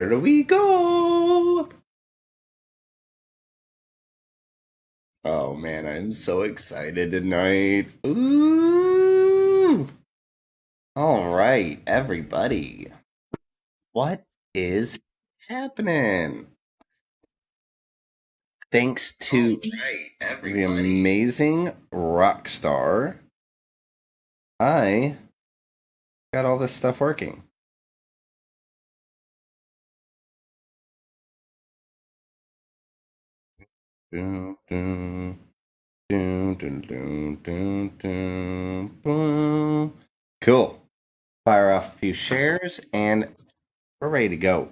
Here we go. Oh man, I'm so excited tonight. Ooh. All right, everybody. What is happening? Thanks to Right, the amazing rock star, I got all this stuff working. Cool. Fire off a few shares and we're ready to go.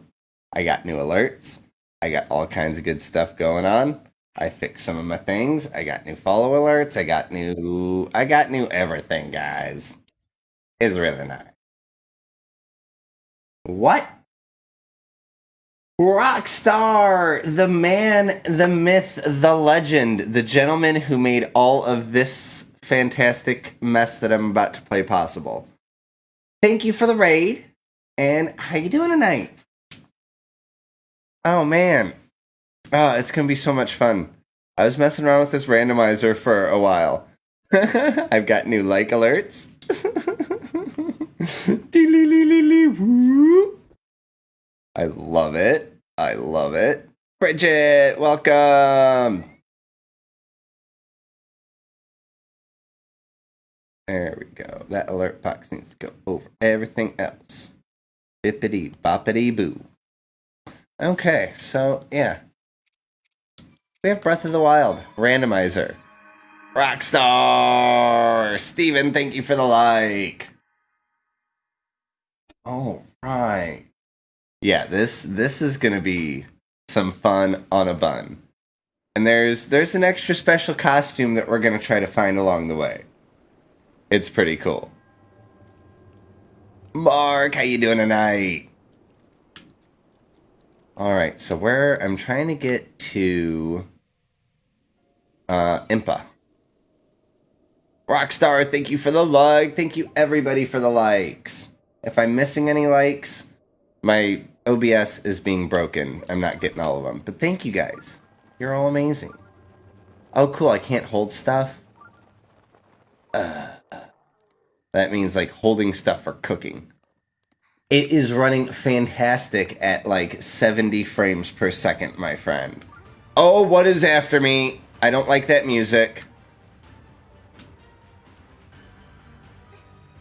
I got new alerts. I got all kinds of good stuff going on. I fixed some of my things. I got new follow alerts. I got new I got new everything, guys. It's really nice. What? Rockstar, the man, the myth, the legend, the gentleman who made all of this fantastic mess that I'm about to play possible. Thank you for the raid. And how you doing tonight? Oh man. Oh, it's gonna be so much fun. I was messing around with this randomizer for a while. I've got new like alerts. I love it. I love it. Bridget, welcome. There we go. That alert box needs to go over everything else. Bippity boppity boo. Okay, so yeah. We have Breath of the Wild, randomizer. Rockstar! Steven, thank you for the like. All right. Yeah, this this is gonna be some fun on a bun. And there's there's an extra special costume that we're gonna try to find along the way. It's pretty cool. Mark, how you doing tonight? All right, so where I'm trying to get to uh Impa. Rockstar, thank you for the like. Thank you everybody for the likes. If I'm missing any likes, my OBS is being broken. I'm not getting all of them. But thank you guys. You're all amazing. Oh cool, I can't hold stuff. Uh, that means like holding stuff for cooking. It is running fantastic at like 70 frames per second, my friend. Oh, what is after me? I don't like that music.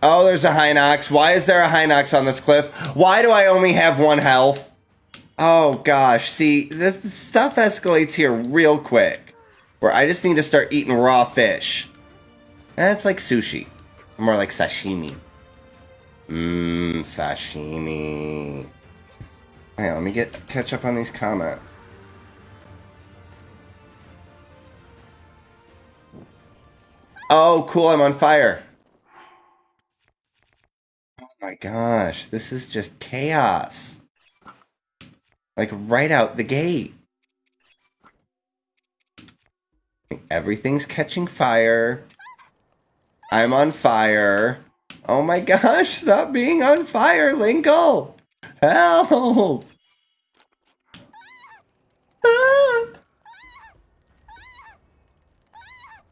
Oh, there's a Hinox. Why is there a Hinox on this cliff? Why do I only have one health? Oh gosh, see, this stuff escalates here real quick. Where I just need to start eating raw fish. That's like sushi. More like sashimi. Mmm, sashimi. Hang on, let me get catch up on these comments. Oh, cool, I'm on fire. Gosh, this is just chaos. Like right out the gate. Everything's catching fire. I'm on fire. Oh my gosh, stop being on fire, Linkle! Help!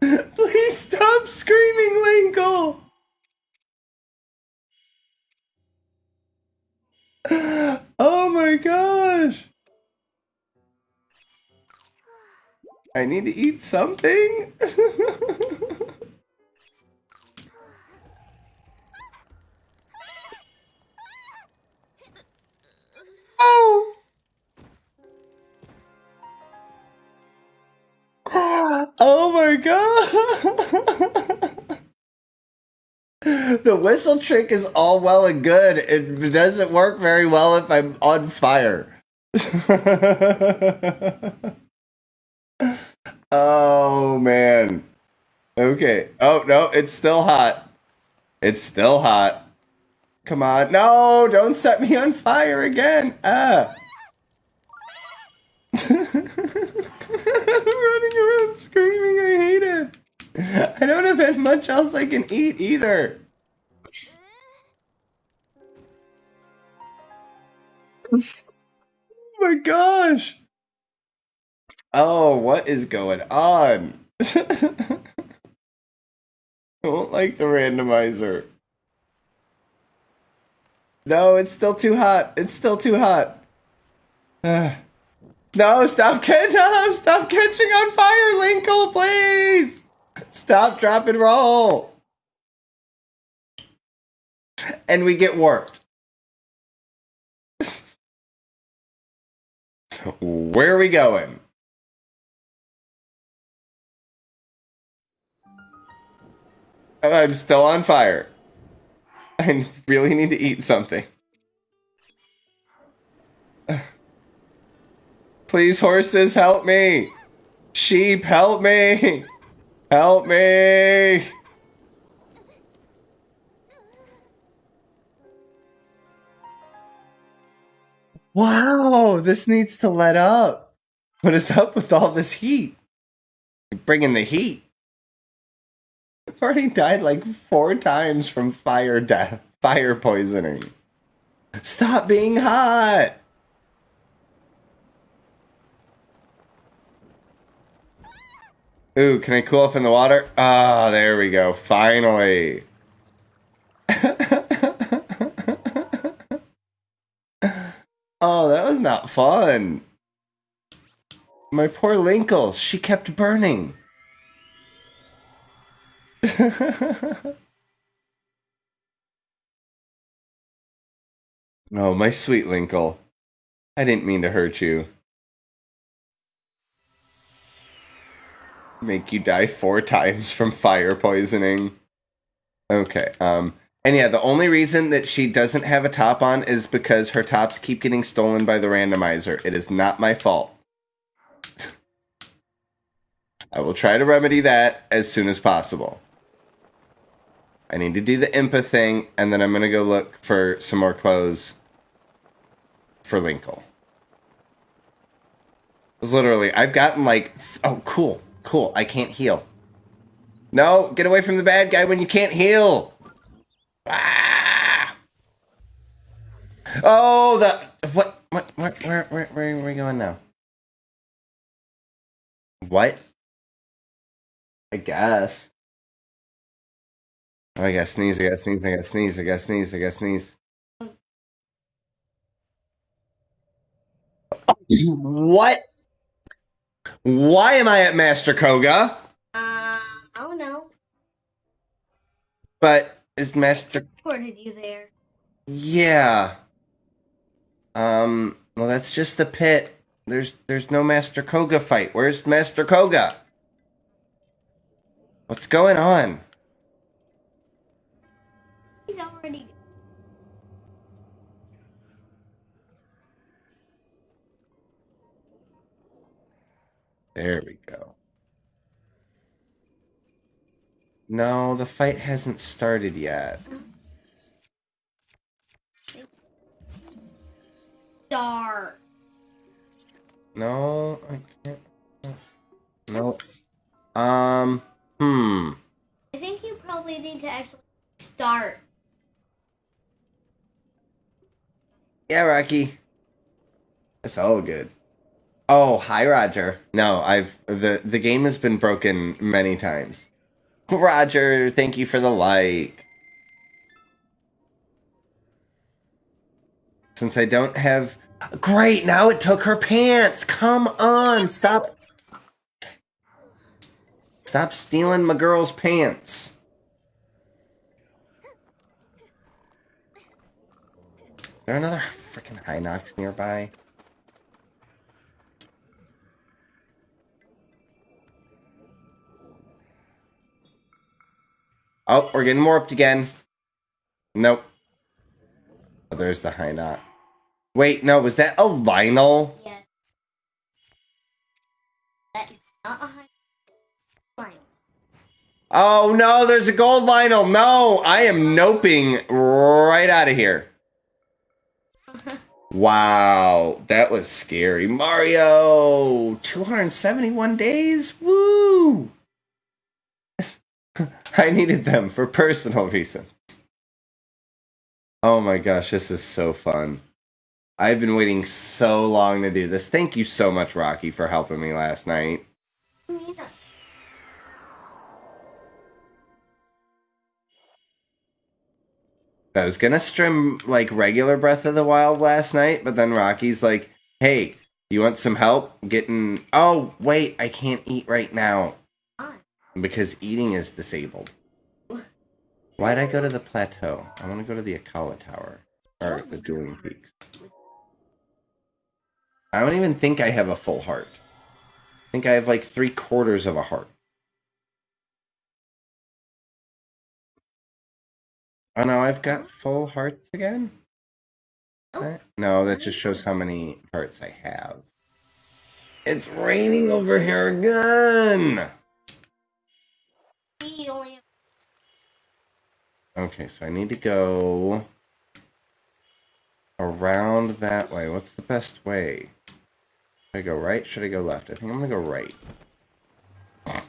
Please stop screaming, Linkle! My gosh! I need to eat something? oh! Oh my god! the whistle trick is all well and good. It doesn't work very well if I'm on fire. oh man. Okay. Oh no, it's still hot. It's still hot. Come on. No, don't set me on fire again. Ah. Running around screaming. I hate it. I don't have much else I can eat either. Oh my gosh. Oh, what is going on? I don't like the randomizer. No, it's still too hot. It's still too hot. No, stop catching no, stop catching on fire, Linkle, please. Stop, drop, and roll. And we get warped. Where are we going? Uh, I'm still on fire. I really need to eat something. Please, horses, help me. Sheep, help me. Help me. Wow, this needs to let up. What is up with all this heat? Bringing the heat. I've already died like four times from fire death, fire poisoning. Stop being hot. Ooh, can I cool off in the water? Ah, oh, there we go. Finally. Oh, that was not fun. My poor Linkle, she kept burning. oh, my sweet Linkle. I didn't mean to hurt you. Make you die four times from fire poisoning. Okay, um, and yeah, the only reason that she doesn't have a top on is because her tops keep getting stolen by the randomizer. It is not my fault. I will try to remedy that as soon as possible. I need to do the Impa thing, and then I'm going to go look for some more clothes for Linkle. It's literally, I've gotten like, oh, cool, cool, I can't heal. No, get away from the bad guy when you can't heal. Ah! Oh, the, what, what, where, where, where, where are we going now? What? I guess. Oh, I gotta sneeze, I gotta sneeze, I gotta sneeze, I gotta sneeze, I gotta sneeze. What? Why am I at Master Koga? Uh, I don't know. But is Master Reported you there. Yeah. Um, well that's just the pit. There's there's no Master Koga fight. Where's Master Koga? What's going on? He's already. There we go. No, the fight hasn't started yet. Start. No, I can't. No. Um, hmm. I think you probably need to actually start. Yeah, Rocky. It's all good. Oh, hi, Roger. No, I've the the game has been broken many times. Roger, thank you for the like. Since I don't have Great, now it took her pants. Come on, stop. Stop stealing my girl's pants. Is there another freaking Hinox nearby? Oh, we're getting warped again. Nope. Oh, there's the Hinox. Wait, no, was that a Lynel? Yeah. That is not a Lynel. Oh no, there's a gold Lynel. No, I am noping right out of here. wow, that was scary. Mario, 271 days? Woo! I needed them for personal reasons. Oh my gosh, this is so fun. I've been waiting so long to do this. Thank you so much, Rocky, for helping me last night. I was gonna stream like regular Breath of the Wild last night, but then Rocky's like, "Hey, you want some help getting?" Oh, wait, I can't eat right now? Because eating is disabled. Why'd I go to the plateau? I want to go to the Akkala Tower or the Dueling Peaks. I don't even think I have a full heart. I think I have like three quarters of a heart. Oh no, I've got full hearts again? Oh. No, that just shows how many hearts I have. It's raining over here again! Only Okay, so I need to go around that way. What's the best way? Should I go right? Should I go left? I think I'm gonna go right.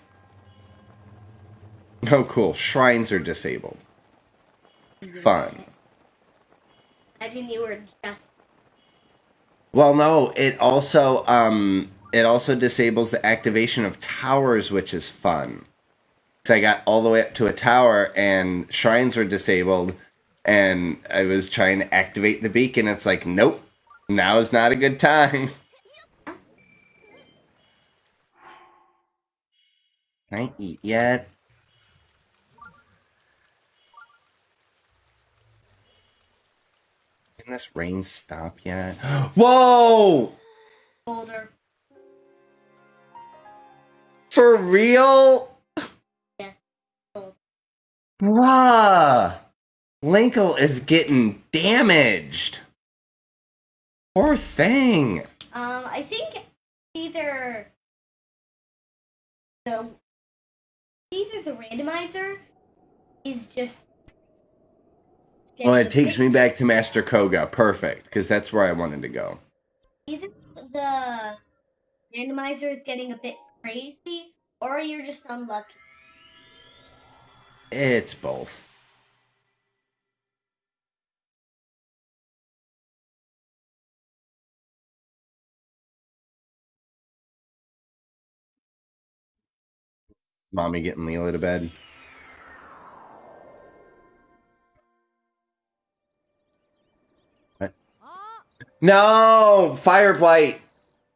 Oh, cool. Shrines are disabled. Fun. Imagine you were just Well, no, it also um it also disables the activation of towers, which is fun. So I got all the way up to a tower, and shrines were disabled, and I was trying to activate the beacon. It's like, nope, now is not a good time. Can I eat yet? Can this rain stop yet? Whoa! older. For real? Bruh! Linkle is getting damaged. Poor thing. Um, I think either the either the randomizer is just. Well, it takes me back to Master Koga. Perfect, because that's where I wanted to go. Either the randomizer is getting a bit crazy, or you're just unlucky. It's both. Mommy getting Leela to bed. What? No! Fire Blight!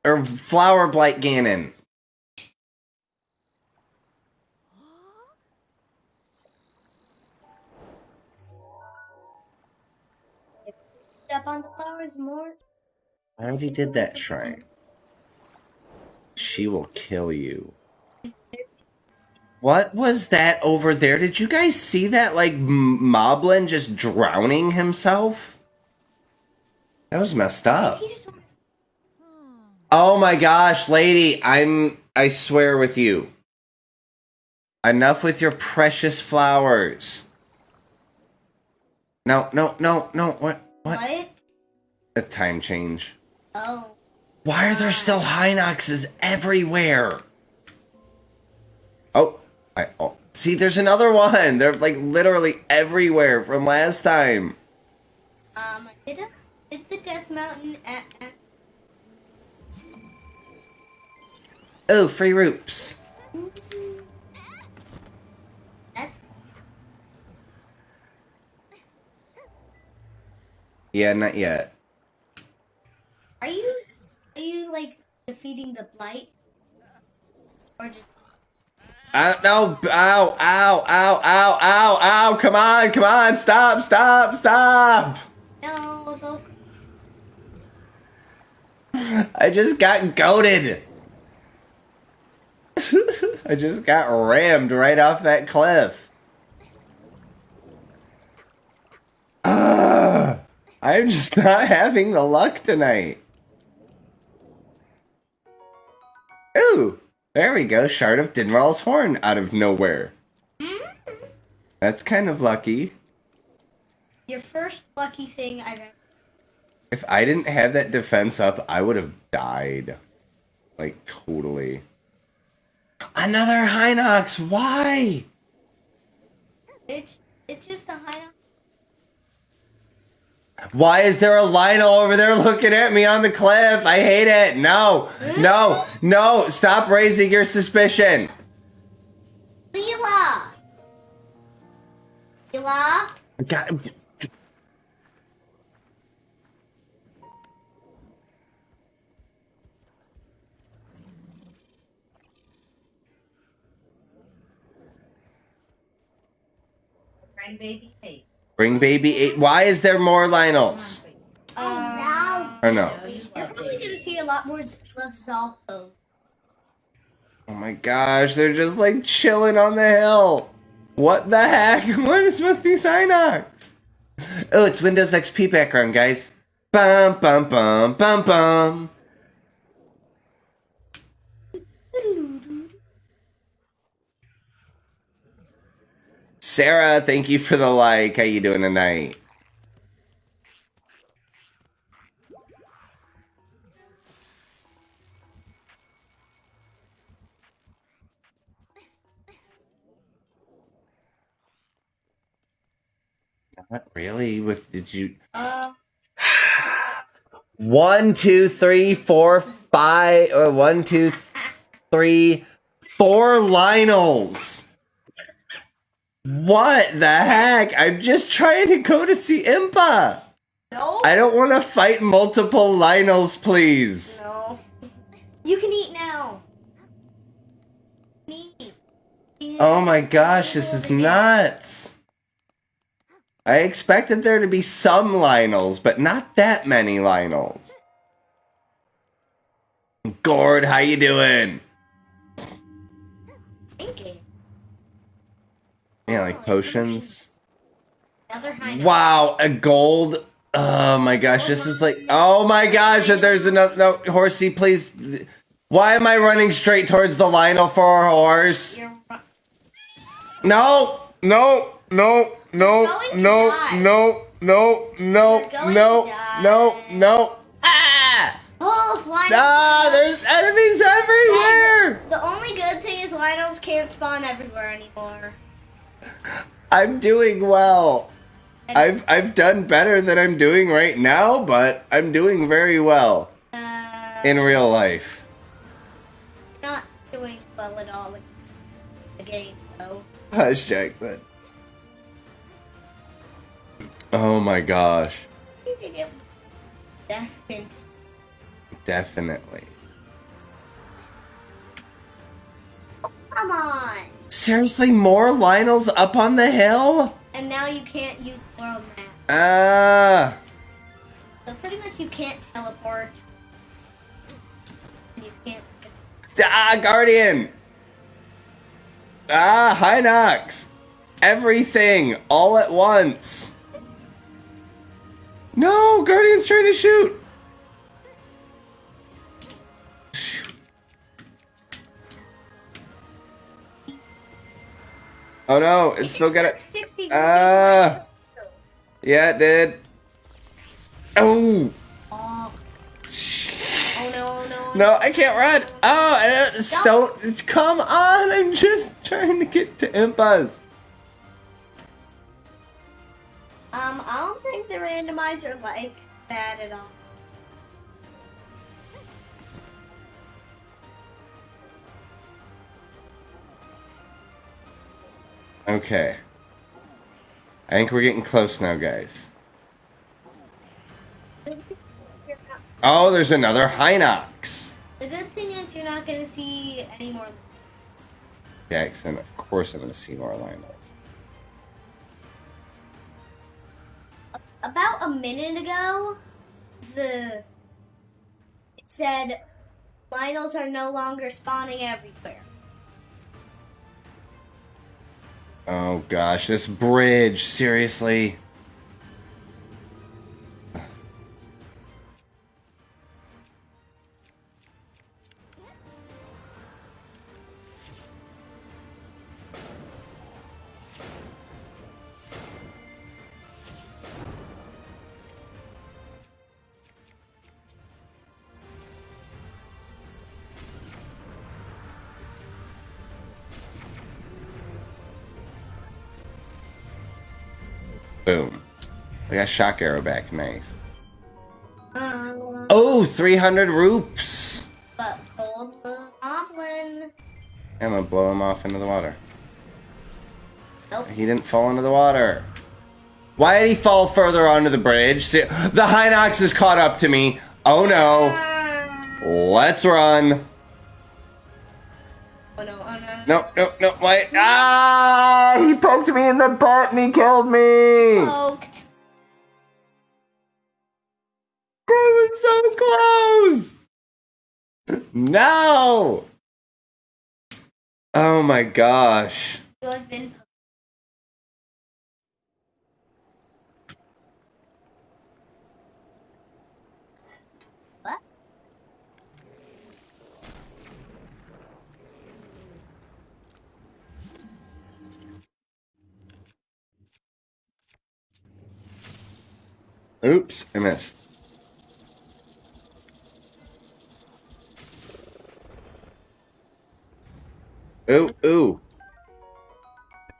Or Flower Blight Ganon. Step on the flowers more. I already did that shrine. She will kill you. What was that over there? Did you guys see that? Like Moblin just drowning himself? That was messed up. Oh my gosh, lady, I'm. I swear with you. Enough with your precious flowers. No, no, no, no. What? What? what? A time change. Oh, Why are there still Hinoxes everywhere? Oh, I oh, see. There's another one. They're like literally everywhere from last time. um, did a, did the Death Mountain at, at Oh, free roops. that's Yeah, not yet. are you are you like defeating the blight or just Ow, no, ow, ow, ow, ow, ow, ow, come on, come on, stop, stop, stop. no? Go, I just got goaded. I just got rammed right off that cliff. Ah, I'm just not having the luck tonight. Ooh, there we go. Shard of Dinraal's horn out of nowhere. Hmm? That's kind of lucky. your first lucky thing I've ever. If I didn't have that defense up, I would have died. Like, totally. Another Hinox! Why? It's it's just a high. Why is there a Lynel over there looking at me on the cliff? I hate it. No, no, no. Stop raising your suspicion. Leela! Leela? God. Bring baby cake. Bring baby eight. Why is there more Lynels? Or no? You're probably gonna see a lot more Spliffs also. Oh my gosh, they're just like chilling on the hill. What the heck? What is with these Hinox? Oh, it's Windows XP background, guys. Bum bum bum bum bum. Sarah, thank you for the like. How you doing tonight? Not really. With did you? Uh, One, two, three, four, five. Uh, one, two, th- three, four Lynels. What the heck? I'm just trying to go to see Impa. no. I don't want to fight multiple Lynels, please. No. You can eat now. Eat. Oh my gosh, this is nuts. I expected there to be some Lynels, but not that many Lynels. Gord, how you doing? Yeah, like potions. Wow, a gold. Oh my gosh, this is like. Oh my gosh, there's another. No, horsey, please. Why am I running straight towards the Lynel for a horse? No, no, no, no, no, no, no, no, no, no, no. Ah! Oh, flying. Ah, there's enemies everywhere! The only good thing is Lynels can't spawn everywhere anymore. I'm doing well. I've I've done better than I'm doing right now, but I'm doing very well Uh, in real life. not doing well at all in the game, though. Hush, Jackson. Oh my gosh. You think it definitely. Definitely. Come on. Seriously, more Lynels up on the hill? And now you can't use world map. Ah. So pretty much you can't teleport. You can't. Ah, Guardian! Ah, Hinox! Everything, all at once! No, Guardian's trying to! Shoot. Oh no, it's still got it. 60 Ah. Yeah, it did. Oh! Oh. Oh no, no. No, I can't run! Oh, I don't, don't, come on, I'm just trying to get to Impas. Um, I don't think the randomizer like that at all. Okay. I think we're getting close now, guys. Oh, there's another Hinox. The good thing is you're not gonna see any more. Jackson, of course I'm going to see more Lynels. About a minute ago, the it said Lynels are no longer spawning everywhere. Oh gosh, this bridge, seriously. Shock arrow back. Nice. Um, Oh, 300 roops. but hold goblin. I'm gonna blow him off into the water. Nope. He didn't fall into the water. Why did he fall further onto the bridge? See, the Hinox is caught up to me. Oh no. Let's run. Oh no, oh no. No, no, no, wait. Ah! He poked me in the butt and he killed me! Poked. No! Oh my gosh. Oops, I missed. Ooh, ooh.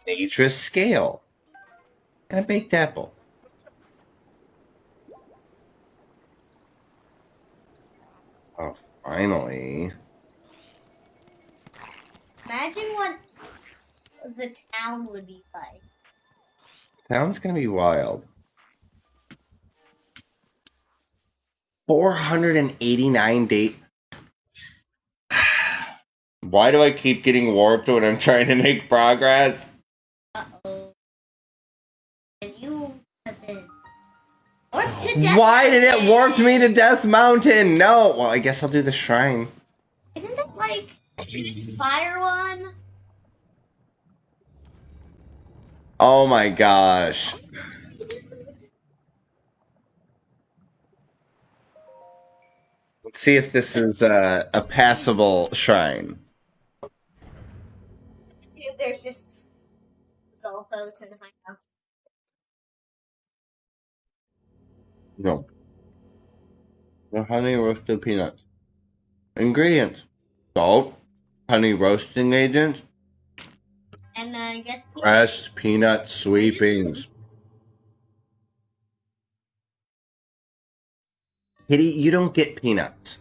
Dangerous scale. And a baked apple. Oh, finally. Imagine what the town would be like. Town's gonna be wild. 489 date. Why do I keep getting warped when I'm trying to make progress? Uh oh. And you have been warped to death. Why did it warp me to Death Mountain? No. Well, I guess I'll do the shrine. Isn't that like fire one? Oh my gosh. Let's see if this is a, a passable shrine. There's just Zolfos and Hinox. No. The honey roasted peanuts. Ingredients: salt, honey roasting agent, And uh, I guess people fresh peanut sweepings. Kitty, you don't get peanuts.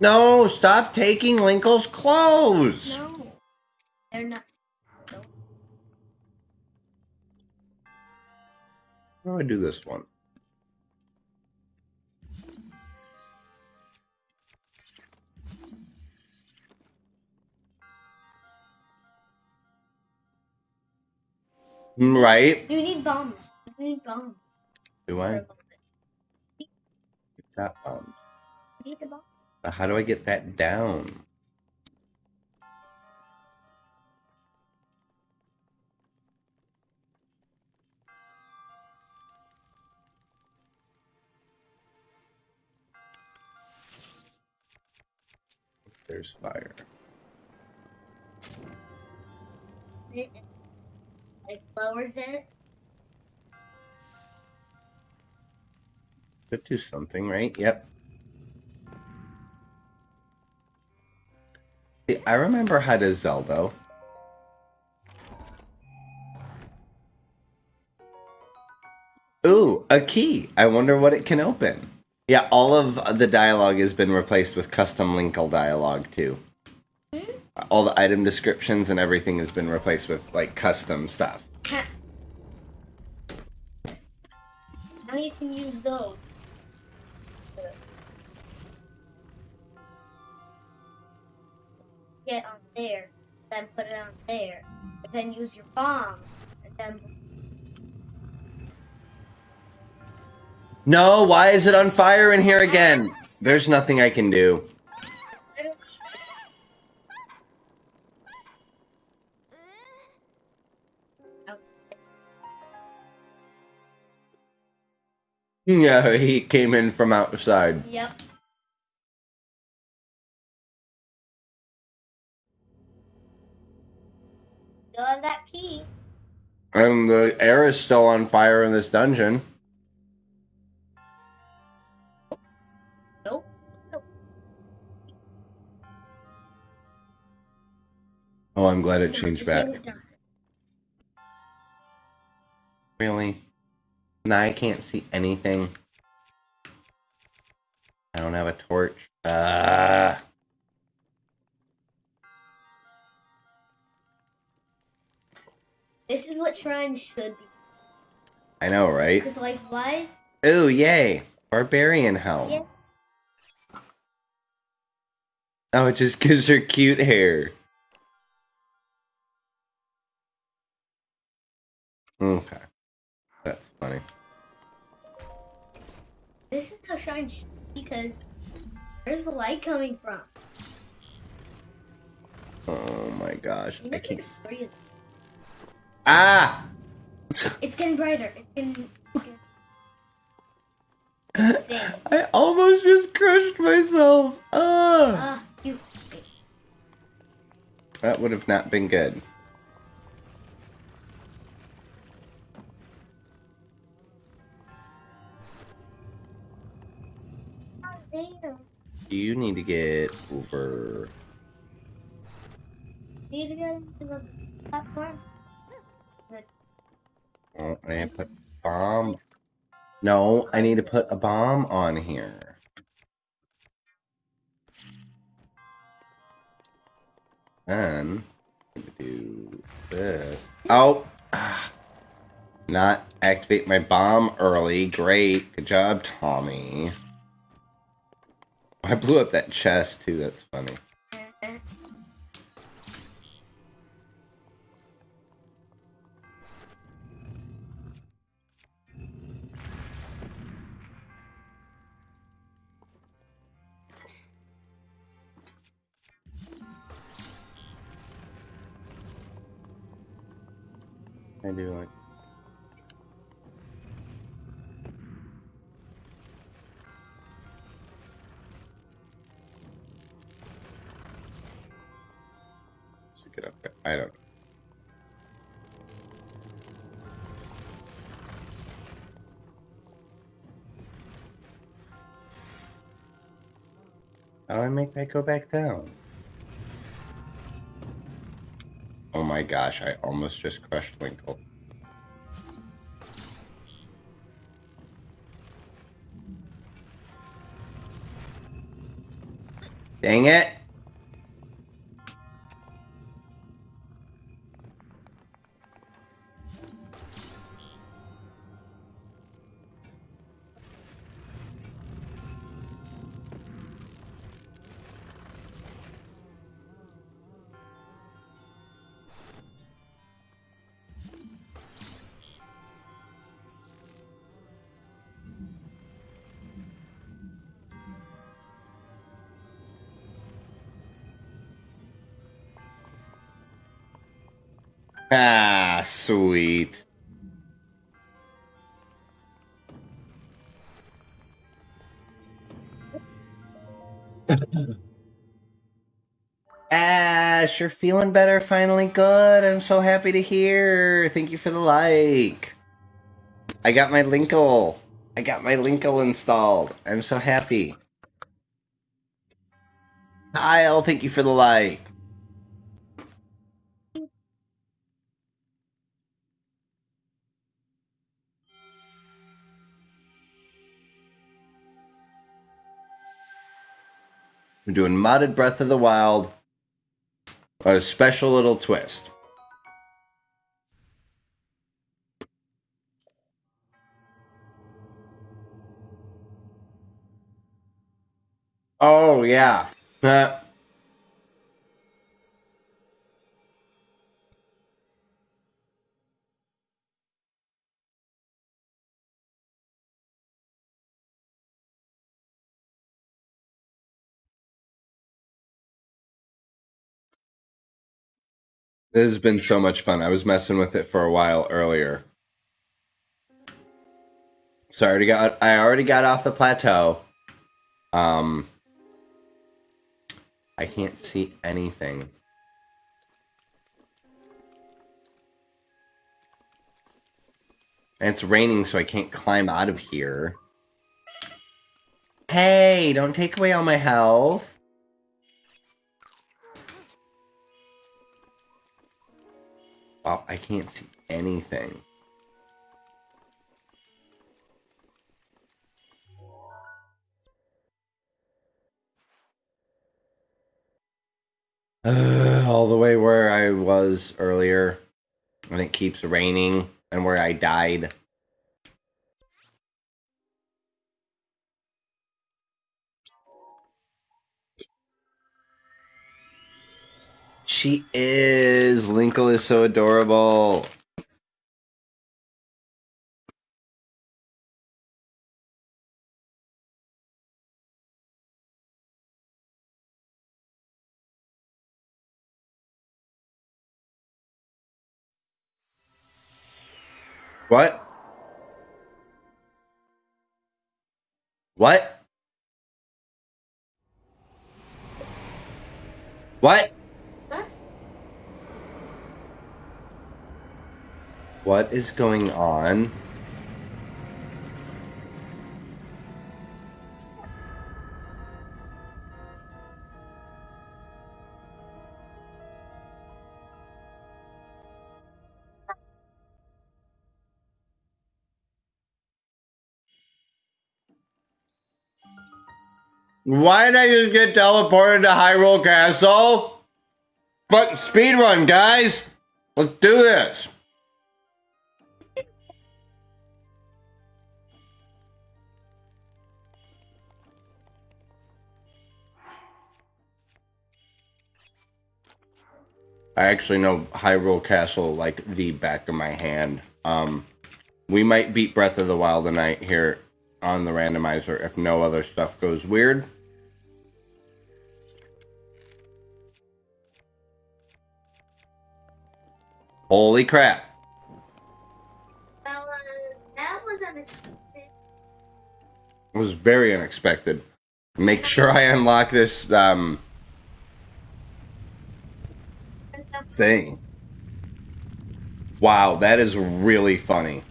No, stop taking Linkle's clothes. No, they're not. No. How do I do this one? Right? You need bombs. You need bombs. Do I? That, um, You need the bomb. How do I get that down? There's fire. It, it lowers it. Could do something, right? Yep. I remember how to Zelda. Ooh, a key. I wonder what it can open. Yeah, all of the dialogue has been replaced with custom Linkle dialogue too. All the item descriptions and everything has been replaced with like custom stuff. Now you can use those. Get on there, then put it on there, and then use your bomb, and then No, why is it on fire in here again? There's nothing I can do. Yeah, he came in from outside. Yep. Still have that key. And the air is still on fire in this dungeon. Nope. Oh, I'm glad it changed back. Really? Now I can't see anything. I don't have a torch. Ah. This is what shrines should be. I know, right? Because likewise, Ooh, yay. Barbarian helm. Yeah. Oh, it just gives her cute hair. Okay. That's funny. this is how shrines should be. Because where's the light coming from? Oh my gosh. I can't. Ah! It's getting brighter. It's getting. It's getting thing. I almost just crushed myself. Ah! Ah, you. That would have not been good. You need to get over. Need to go to the platform. Oh, I need to put bomb. No, I need to put a bomb on here. Then do this. Oh, not activate my bomb early. Great, good job, Tommy. I blew up that chest too. That's funny. I don't. How do I make that go back down? Oh my gosh, I almost just crushed Winkle. Dang it! Ah, sweet. Ash, you're feeling better finally. Good. I'm so happy to hear. Thank you for the like. I got my Linkle. I got my Linkle installed. I'm so happy. Kyle, thank you for the like. Doing modded Breath of the Wild. A special little twist. Oh yeah. Uh, This has been so much fun. I was messing with it for a while earlier. So I already got I already got off the plateau. Um I can't see anything. And it's raining so I can't climb out of here. Hey, don't take away all my health. I can't see anything. Uh, all the way where I was earlier, and it keeps raining, and where I died. She is. Linkle is so adorable. What? What? What? What is going on? Why did I just get teleported to Hyrule Castle? But speedrun, guys! Let's do this! I actually know Hyrule Castle like the back of my hand. Um, we might beat Breath of the Wild tonight here on the randomizer if no other stuff goes weird. Holy crap. Well, uh, that was unexpected. It was very unexpected. Make sure I unlock this um thing. Wow, that is really funny.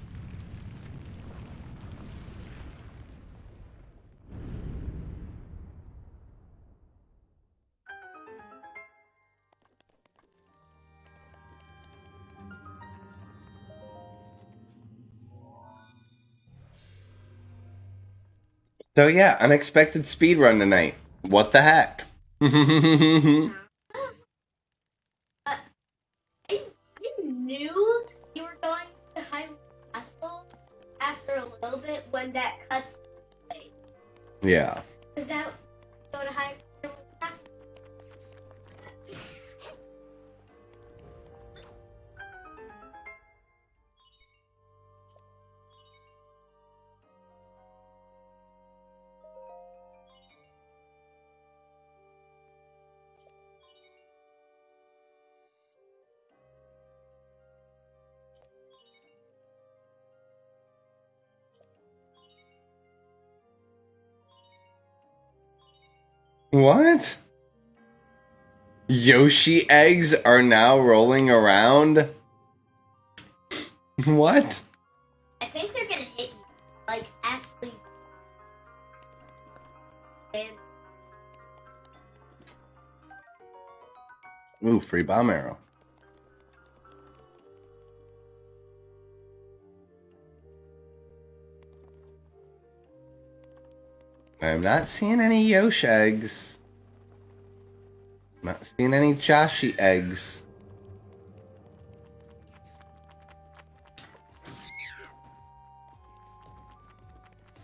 So yeah, unexpected speed run tonight. What the heck? What? Yoshi eggs are now rolling around? What? I think they're gonna hit you. Like, actually. Ooh, free bomb arrow. I'm not seeing any Yoshi eggs. Not seeing any Yoshi eggs.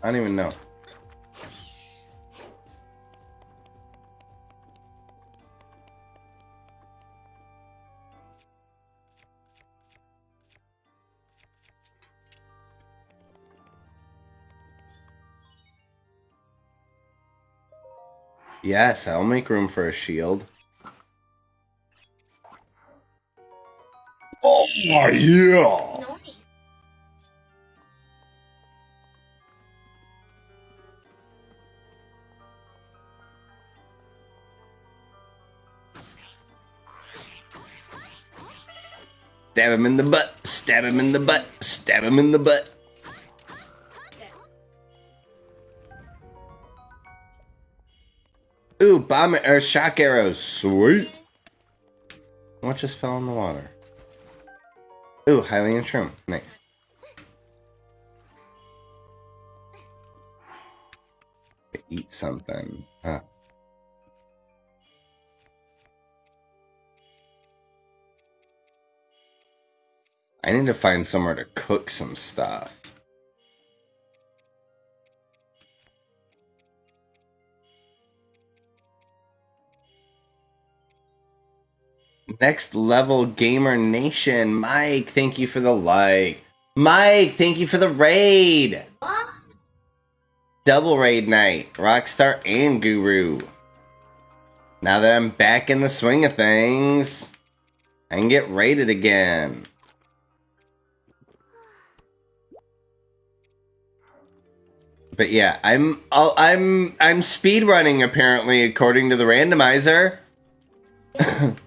I don't even know. Yes, I'll make room for a shield. Oh my yeah! Stab him in the butt. Stab him in the butt. Stab him in the butt. Ooh, bomb or shock arrows. Sweet. What just fell in the water? Ooh, Hylian shroom. Nice. Eat something. I need to find somewhere to cook some stuff. Next level gamer nation, Mike. Thank you for the like, Mike. Thank you for the raid. Double raid night, Rockstar and Guru. Now that I'm back in the swing of things, I can get raided again. But yeah, I'm oh, I'm I'm speed running apparently according to the randomizer.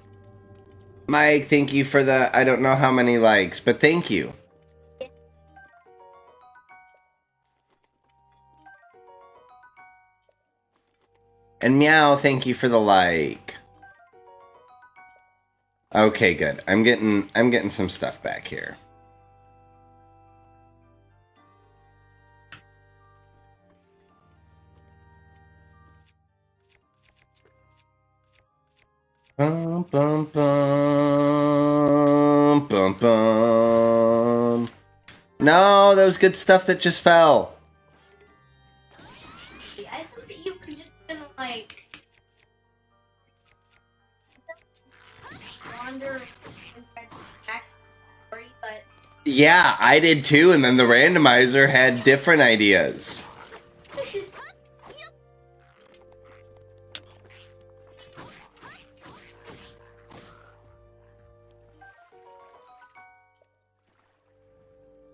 Mike, thank you for the I don't know how many likes, but thank you. And meow, thank you for the like. Okay, good. I'm getting I'm getting some stuff back here. Bum, bum, bum, bum, bum. No, that was good stuff that just fell. I thought that you could just kind of like wander and back story, but Yeah, I did too, and then the randomizer had different ideas.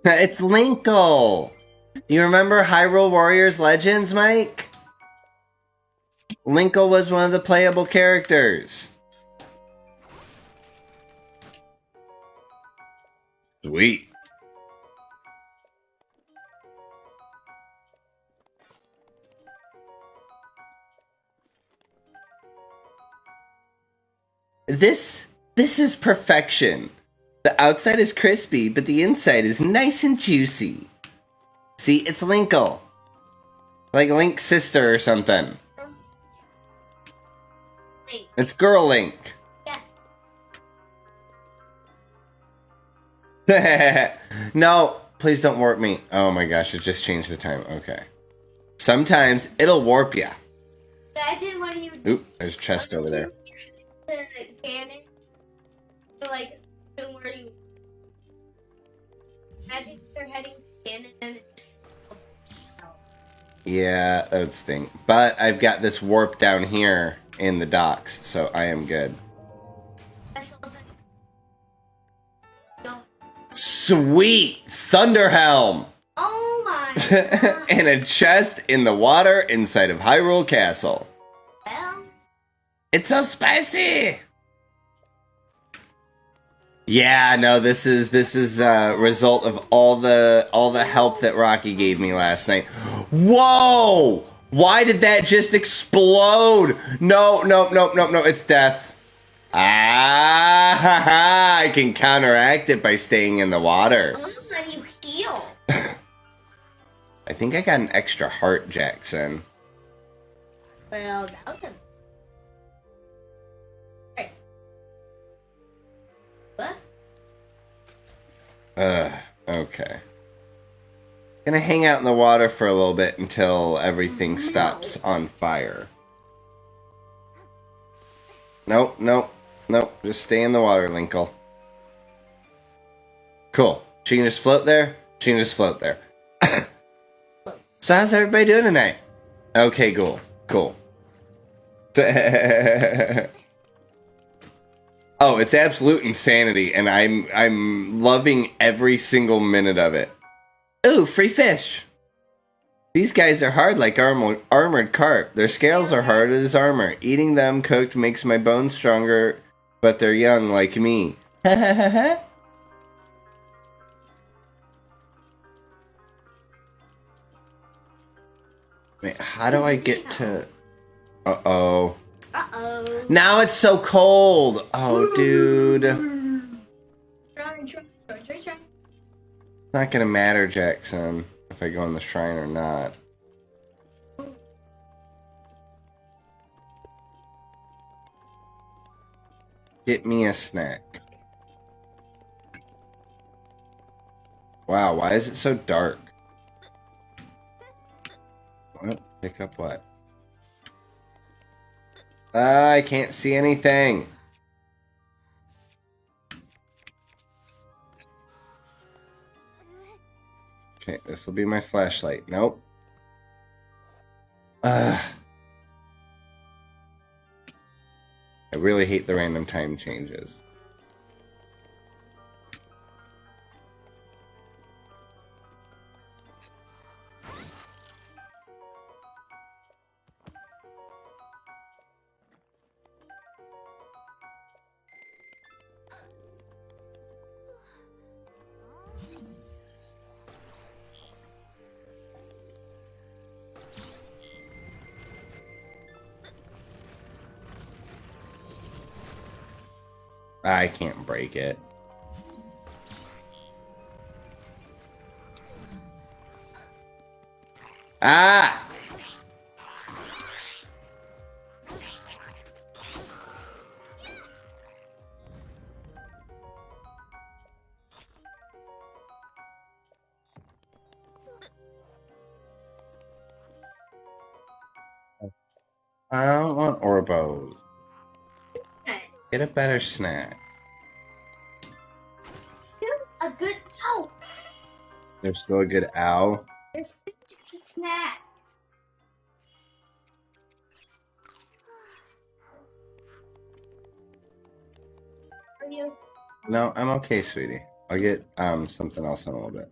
It's Linkle. You remember Hyrule Warriors Legends, Mike? Linkle was one of the playable characters. Sweet. This this is perfection. The outside is crispy, but the inside is nice and juicy. See, it's Linkle. Like Link's sister or something. Wait, It's Girl Link. yes. no, please don't warp me. Oh my gosh, it just changed the time. Okay. Sometimes it'll warp ya. Imagine when you Oop, there's a chest over there. Cannon, like Yeah, that would stink. But I've got this warp down here in the docks, so I am good. Special thing. No. Sweet! Thunderhelm! Oh my and a chest in the water inside of Hyrule Castle. well, It's so spicy. Yeah, no, this is this is a result of all the all the help that Rocky gave me last night. Whoa! Why did that just explode? No, no, no, no, no, it's death. Ah, ha, ha, I can counteract it by staying in the water. oh, and you heal. I think I got an extra heart, Jackson. Well, that was a. Ugh, okay. Gonna hang out in the water for a little bit until everything stops on fire. Nope, nope, nope. Just stay in the water, Linkle. Cool. She can just float there. She can just float there. so how's everybody doing tonight? Okay, cool, cool. oh, it's absolute insanity, and I'm I'm loving every single minute of it. Ooh, free fish. These guys are hard like armor, armored carp. Their scales are hard as armor. Eating them cooked makes my bones stronger, but they're young like me. Wait, how do I get to. Uh oh. Uh oh. Now it's so cold! Oh, dude. It's not gonna matter, Jackson, if I go in the shrine or not. Get me a snack. Wow, why is it so dark? What? Pick up what? I can't see anything. Okay, this will be my flashlight. Nope. Ugh. I really hate the random time changes. I can't break it. Ah! I don't want Orbos. Get a better snack. Still a good oh, There's still a good owl. there's still a good snack. Are you? No, I'm okay, sweetie. I'll get um something else in a little bit.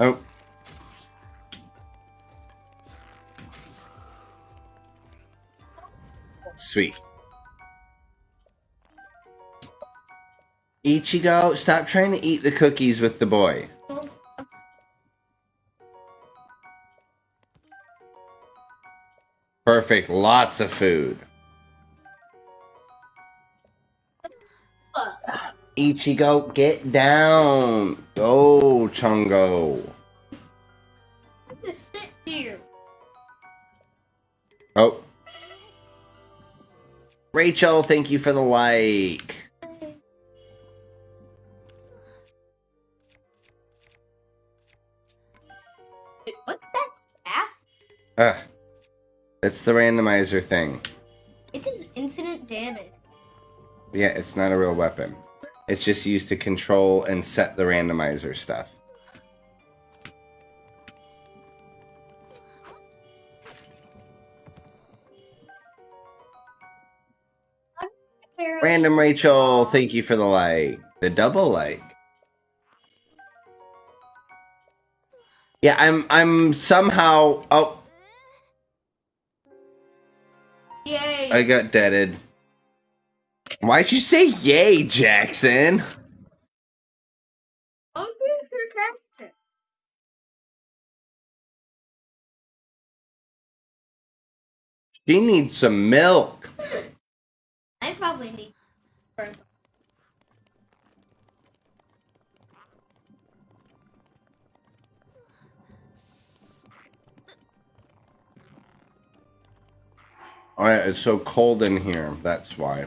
Oh. Sweet. Ichigo, stop trying to eat the cookies with the boy. Perfect, lots of food. Ichigo, get down. Go, Chungo. Oh. Rachel, thank you for the like. What's that staff? Ugh. It's the randomizer thing. It does infinite damage. Yeah, it's not a real weapon. It's just used to control and set the randomizer stuff. Random Rachel, thank you for the like. The double like. Yeah, I'm I'm somehow oh Yay! I got deaded. Why'd you say yay, Jackson? Here's your character. She needs some milk. I probably need. Yeah, it's so cold in here. That's why.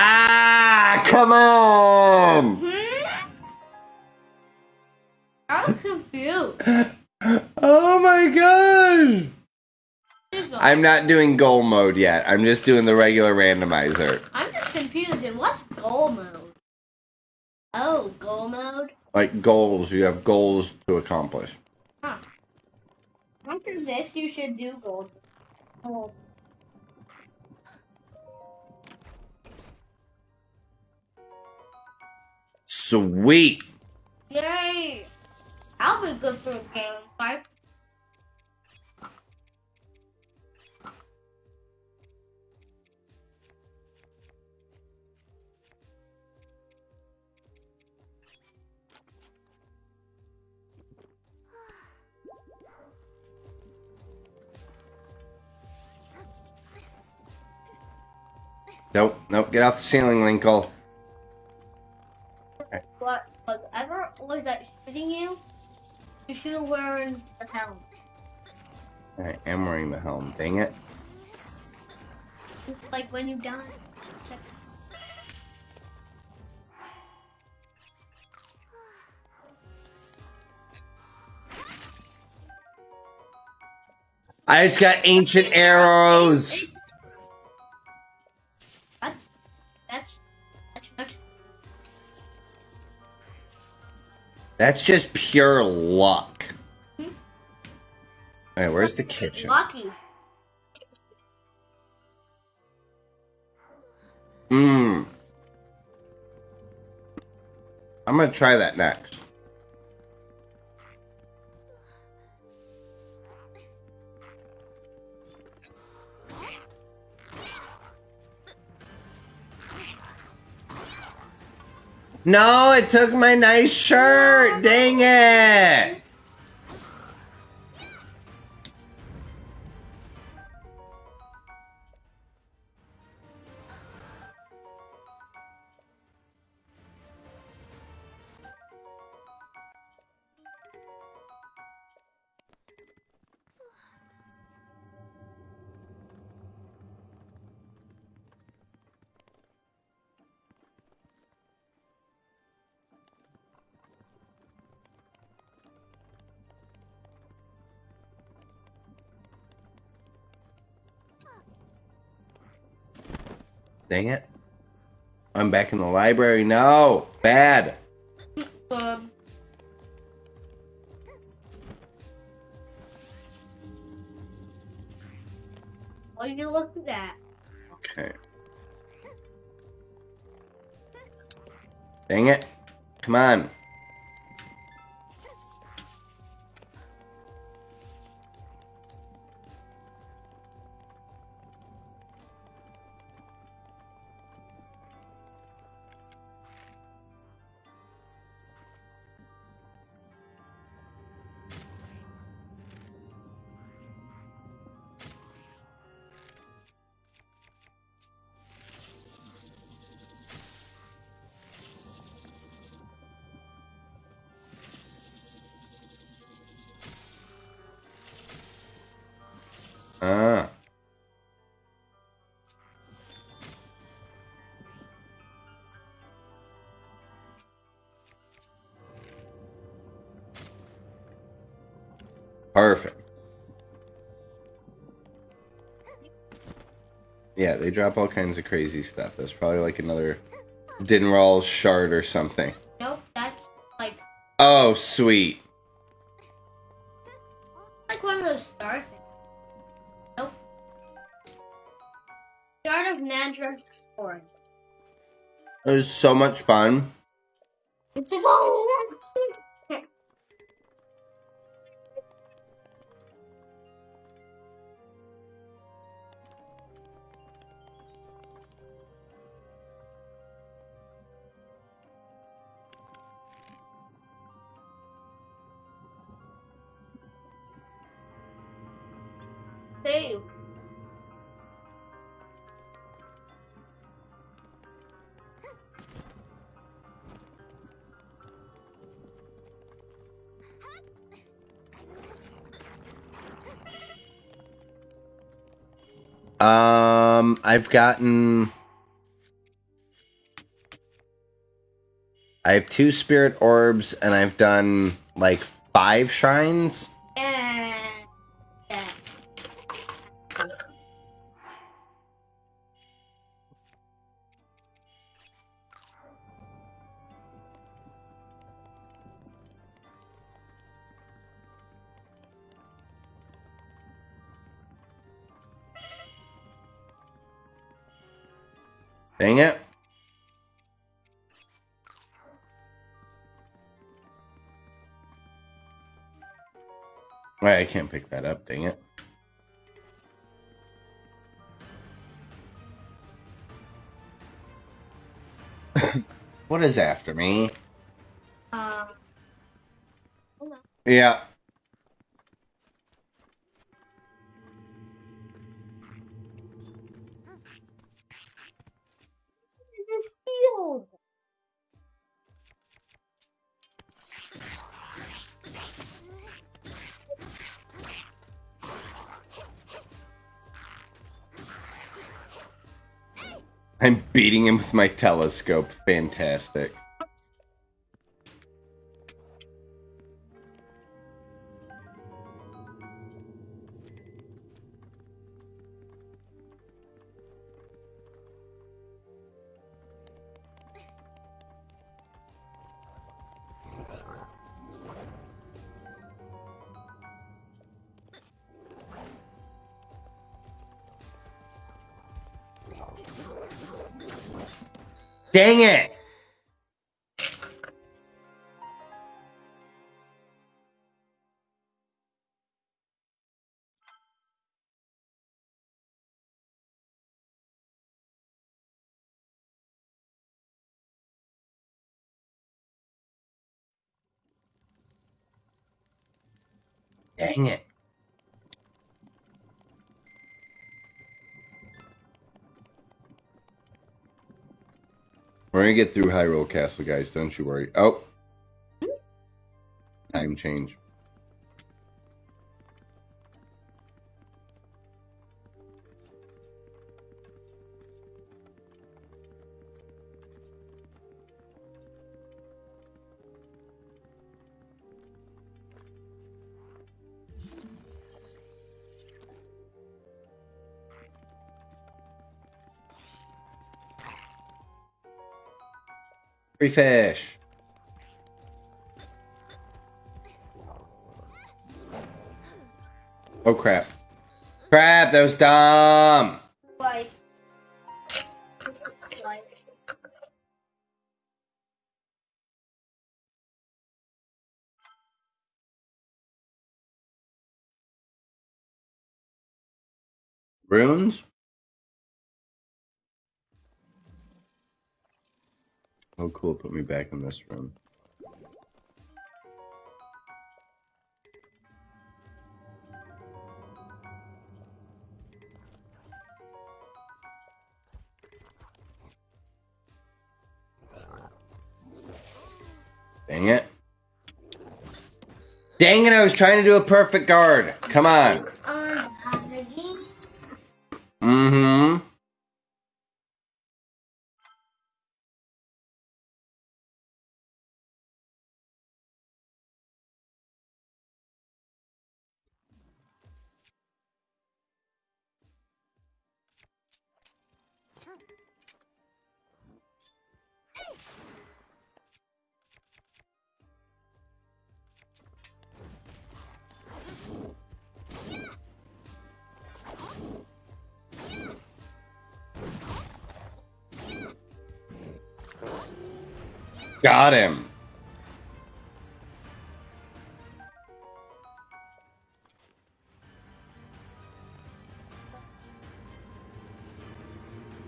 Ah, come on! I'm confused. Oh my gosh! No- I'm not doing goal mode yet. I'm just doing the regular randomizer. I'm just confused. And what's goal mode? Oh, goal mode. Like goals, you have goals to accomplish. Huh. After this, you should do gold. Oh. Sweet. Yay. I'll be good for a game fight. Nope, nope, get off the ceiling, Linkle. Was that shooting you, you should have worn the helm. I am wearing the helm. Dang it. Like when you die. I just got ancient arrows. That's just pure luck. Hmm? Alright, where's the kitchen? Lucky. Mmm. I'm gonna try that next. No, it took my nice shirt. Dang it. Dang it. I'm back in the library. No. Bad. They drop all kinds of crazy stuff. There's probably like another Dinraal shard or something. Nope, that's like Oh, sweet. like one of those star things. Nope. Start of Nandra Forest. It was so much fun. It's like oh. I've gotten. I have two spirit orbs, and I've done like five shrines. Can't pick that up, dang it. what is after me? Um. Yeah. Beating him with my telescope. Fantastic. Dang it. We're gonna get through Hyrule Castle, guys. Don't you worry. Oh, time change. Free fish. Oh crap. Crap, that was dumb. Slice. Slice. Runes? Oh cool, put me back in this room. Dang it. Dang it, I was trying to do a perfect guard. Come on. Mm-hmm. Got him.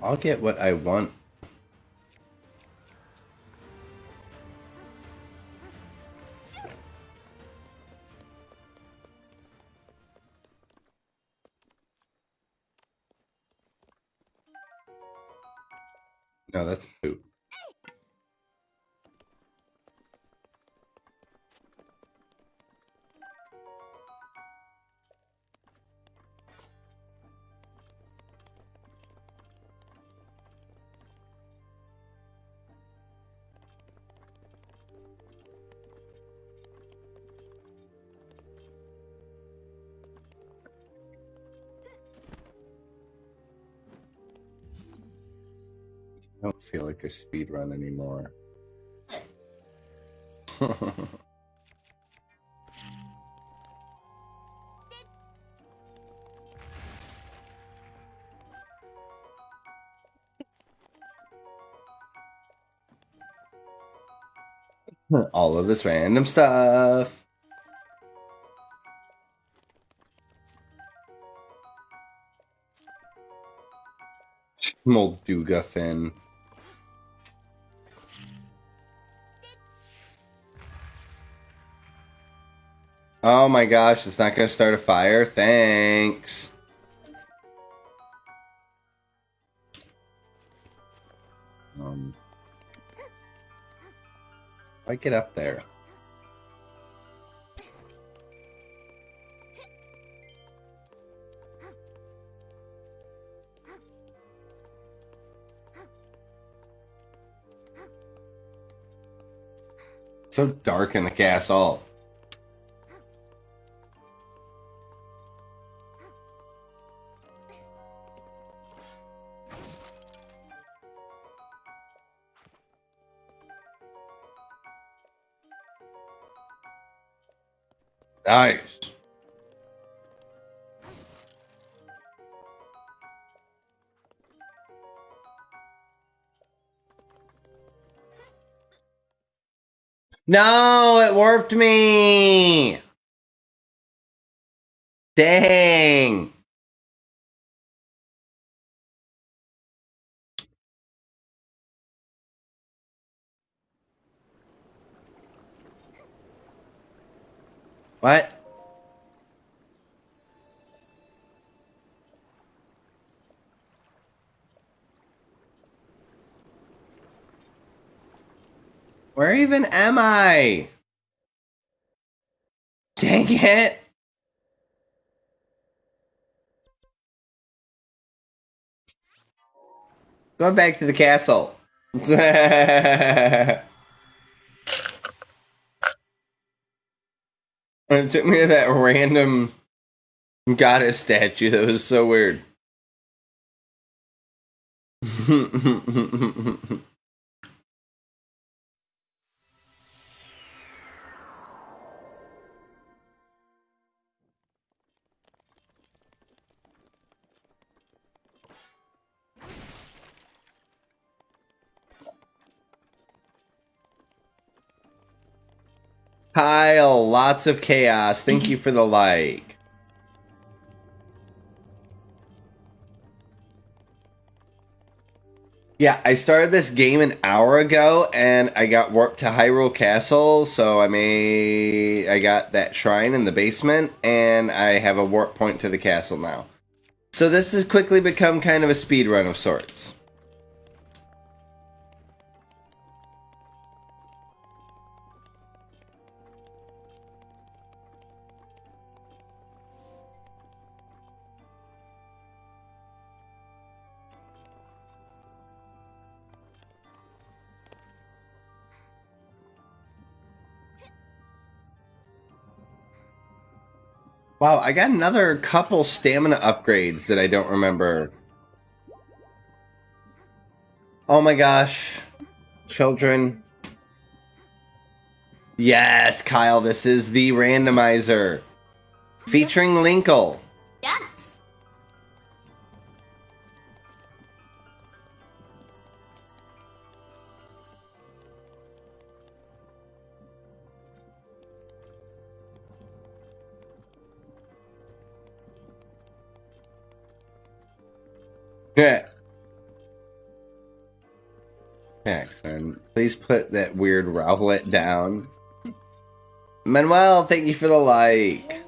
I'll get what I want. Speed run anymore. All of this random stuff. Molduga fin. Oh my gosh, it's not going to start a fire? Thanks. Um, I get up there. so dark in the castle. Nice. No, it warped me. Dang. What? Where even am I? Dang it. Going back to the castle. And it took me to that random goddess statue that was so weird. Kyle, lots of chaos. Thank you for the like. Yeah, I started this game an hour ago and I got warped to Hyrule Castle, so I may I got that shrine in the basement and I have a warp point to the castle now. So this has quickly become kind of a speed run of sorts. Wow, I got another couple stamina upgrades that I don't remember. Oh my gosh. Children. Yes, Kyle, this is the randomizer. Featuring Linkle. Yes. Put that weird Rowlet down. Manuel, thank you for the like.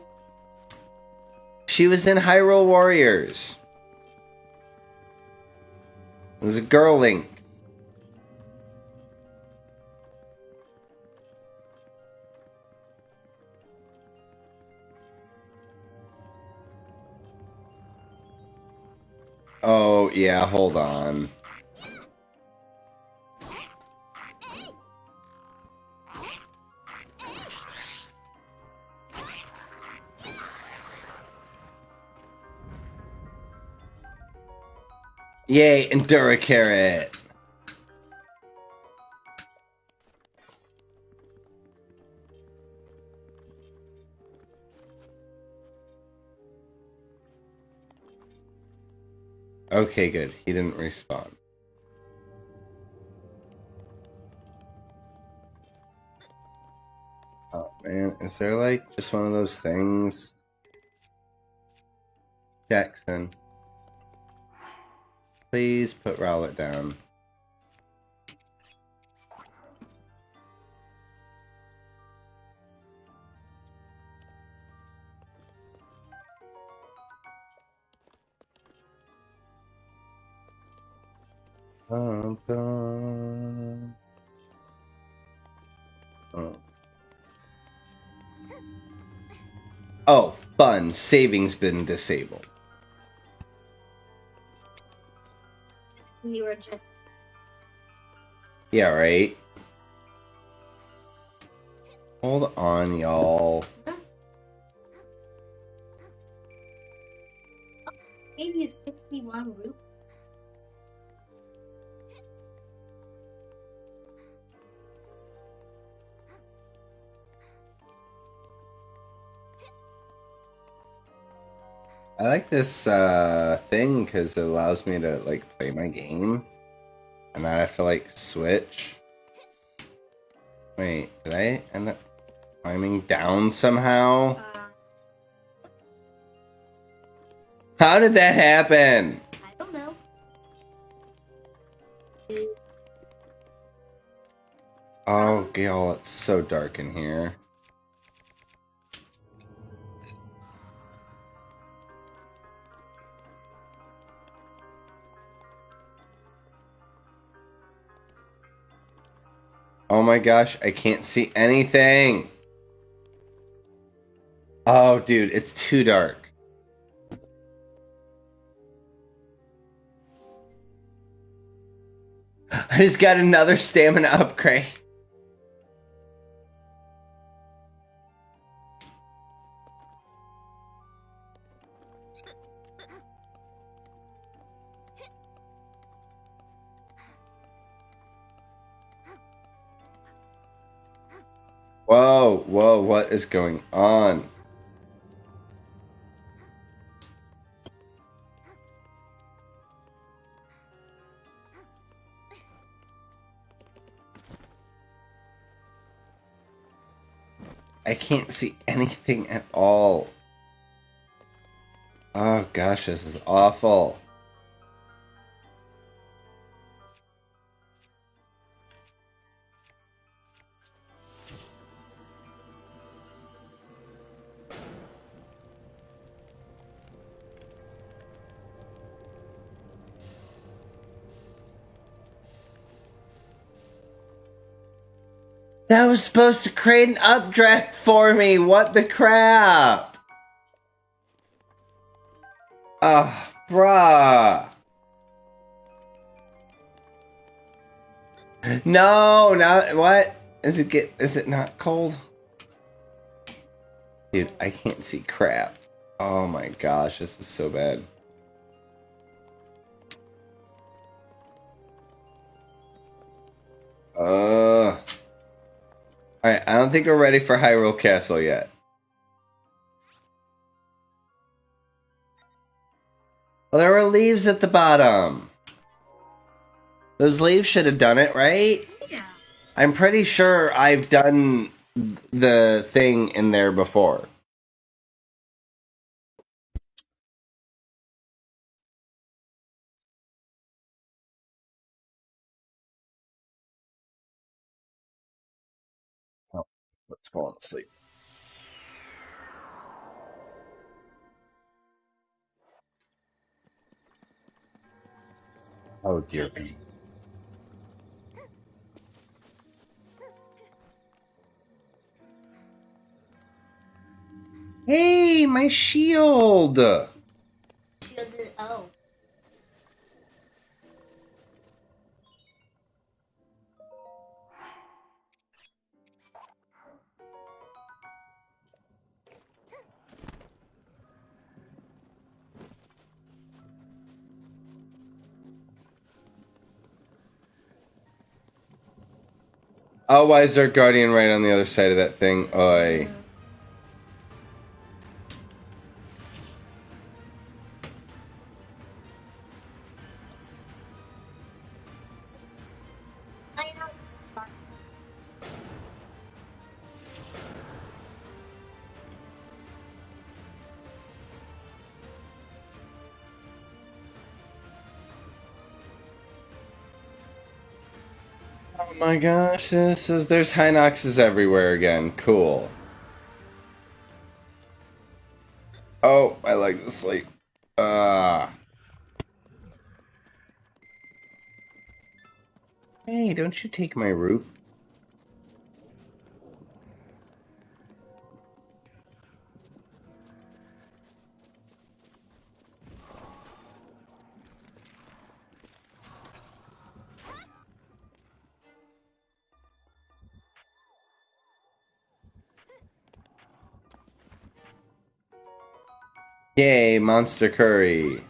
She was in Hyrule Warriors. It was a girl Link. Oh, yeah, hold on. Yay, Endura Carrot. Okay, good. He didn't respond. Oh man, is there like just one of those things? Jackson. Please put Rowlet down. Dun, dun. Oh. Oh, fun. Savings been disabled. We were just Yeah, right. Hold on, y'all. Gave you 61 root. I like this uh, thing because it allows me to like play my game, and I have to like switch. Wait, did I end up climbing down somehow? How did that happen? I don't know. Oh, Gail, it's so dark in here. Oh my gosh, I can't see anything. Oh, dude, it's too dark. I just got another stamina upgrade. Whoa, whoa, what is going on? I can't see anything at all. Oh gosh, this is awful. That was supposed to create an updraft for me. What the crap? Ah, bruh. No, now what? Is it get? Is it not cold? Dude, I can't see crap. Oh my gosh, this is so bad. Uh. Alright, I don't think we're ready for Hyrule Castle yet. Well, there were leaves at the bottom. Those leaves should have done it, right? Yeah. I'm pretty sure I've done the thing in there before. Let's go on to sleep. Oh dear me. Hey, my shield! Shielded. Oh. Oh, why is there a guardian right on the other side of that thing? Oi. Gosh, this is there's Hinoxes everywhere again. Cool. Oh, I like to sleep. Ah. Hey, don't you take my root? Monster curry.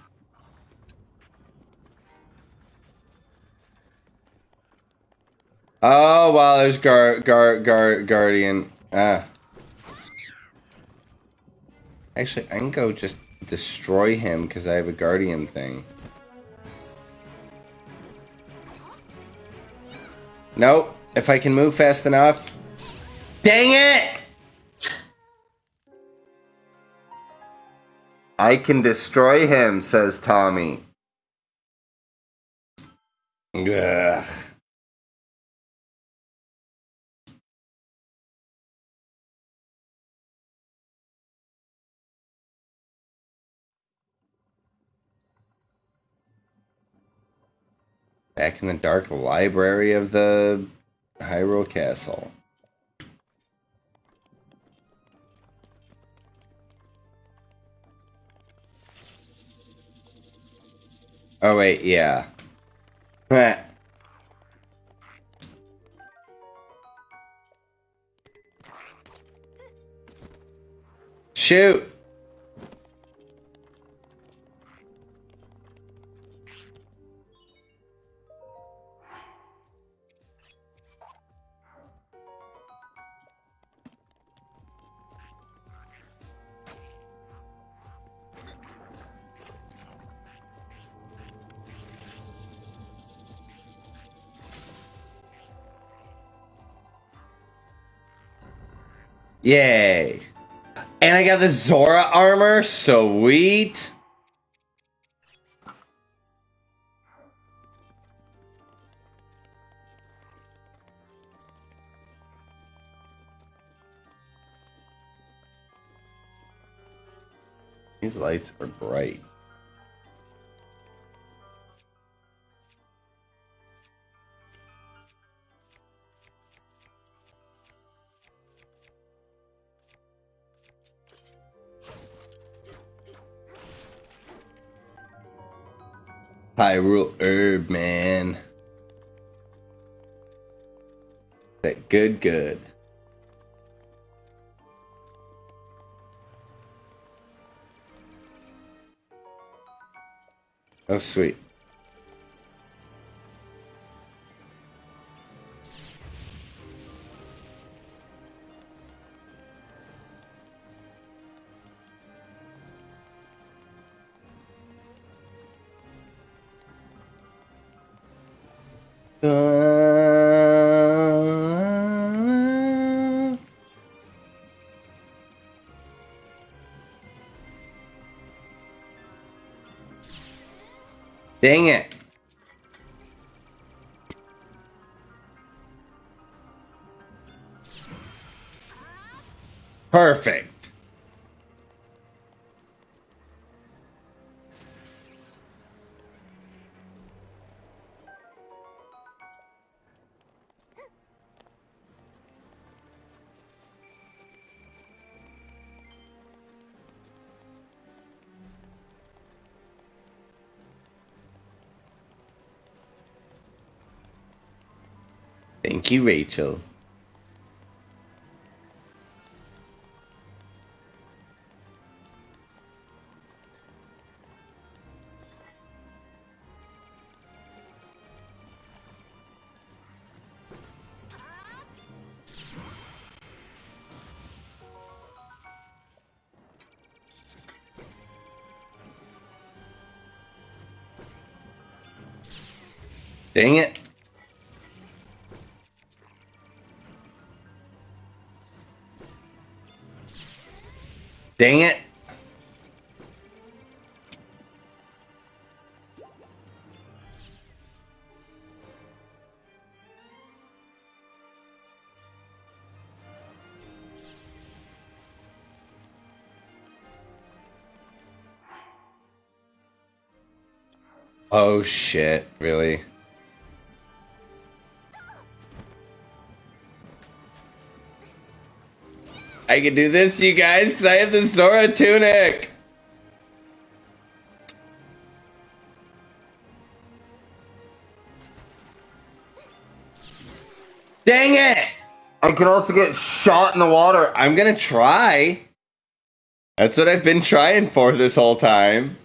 Oh, wow, there's Gar Gar Gar Guardian. Ah. Actually, I can go just destroy him because I have a Guardian thing. Nope. If I can move fast enough. Dang it! I can destroy him, says Tommy. Ugh. Back in the dark library of the Hyrule Castle. Oh wait, yeah. Heh. Shoot! Yay. And I got the Zora armor. Sweet. These lights are bright. Hyrule Herb, man. That good, good. Oh, sweet. Dang You, Rachel. Dang it. Dang it. Oh shit, really? I can do this, you guys, because I have the Zora tunic. Dang it! I can also get shot in the water. I'm gonna try. That's what I've been trying for this whole time.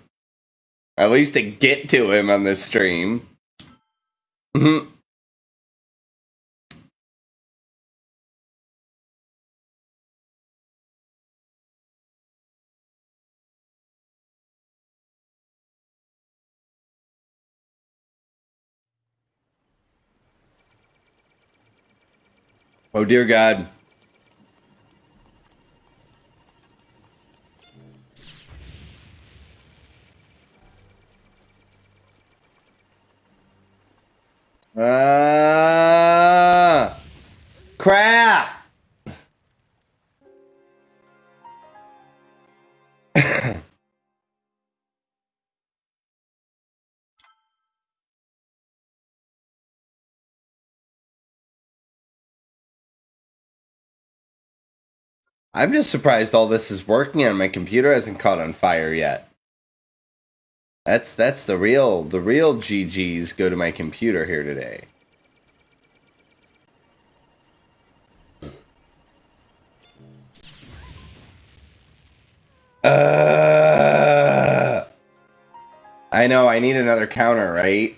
At least to get to him on this stream. Mhm. Oh dear God. I'm just surprised all this is working and my computer hasn't caught on fire yet. That's that's the real the real GGs go to my computer here today. Uh, I know I need another counter, right?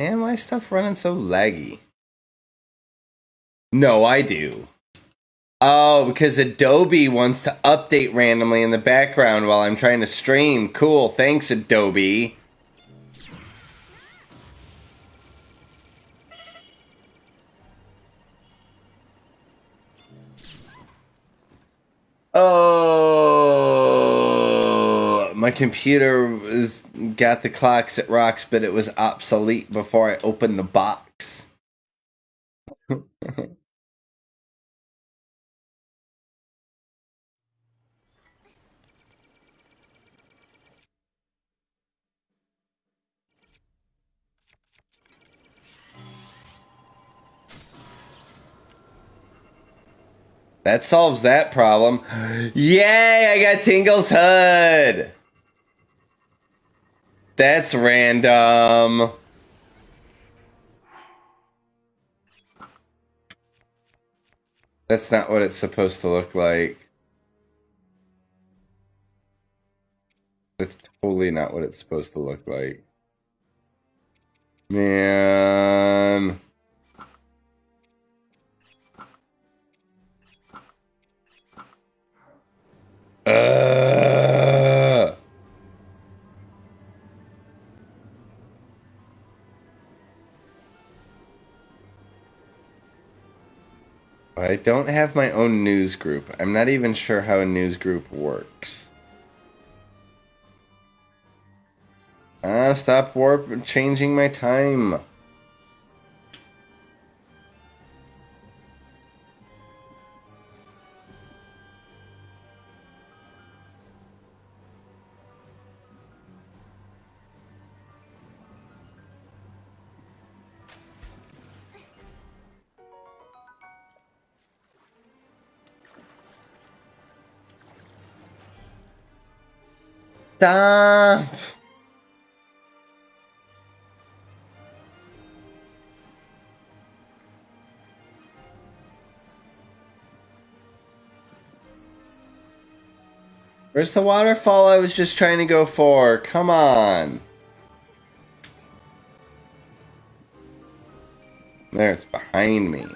Man, why is stuff running so laggy? No, I do. Oh, because Adobe wants to update randomly in the background while I'm trying to stream. Cool, thanks, Adobe. Oh, my computer is got the clocks at rocks, but it was obsolete before I opened the box. That solves that problem. Yay, I got Tingle's hood. That's random. That's not what it's supposed to look like. That's totally not what it's supposed to look like. Man. Uh. I don't have my own news group. I'm not even sure how a news group works. Ah, stop warp changing my time. Stop. Where's the waterfall I was just trying to go for? Come on. There, it's behind me.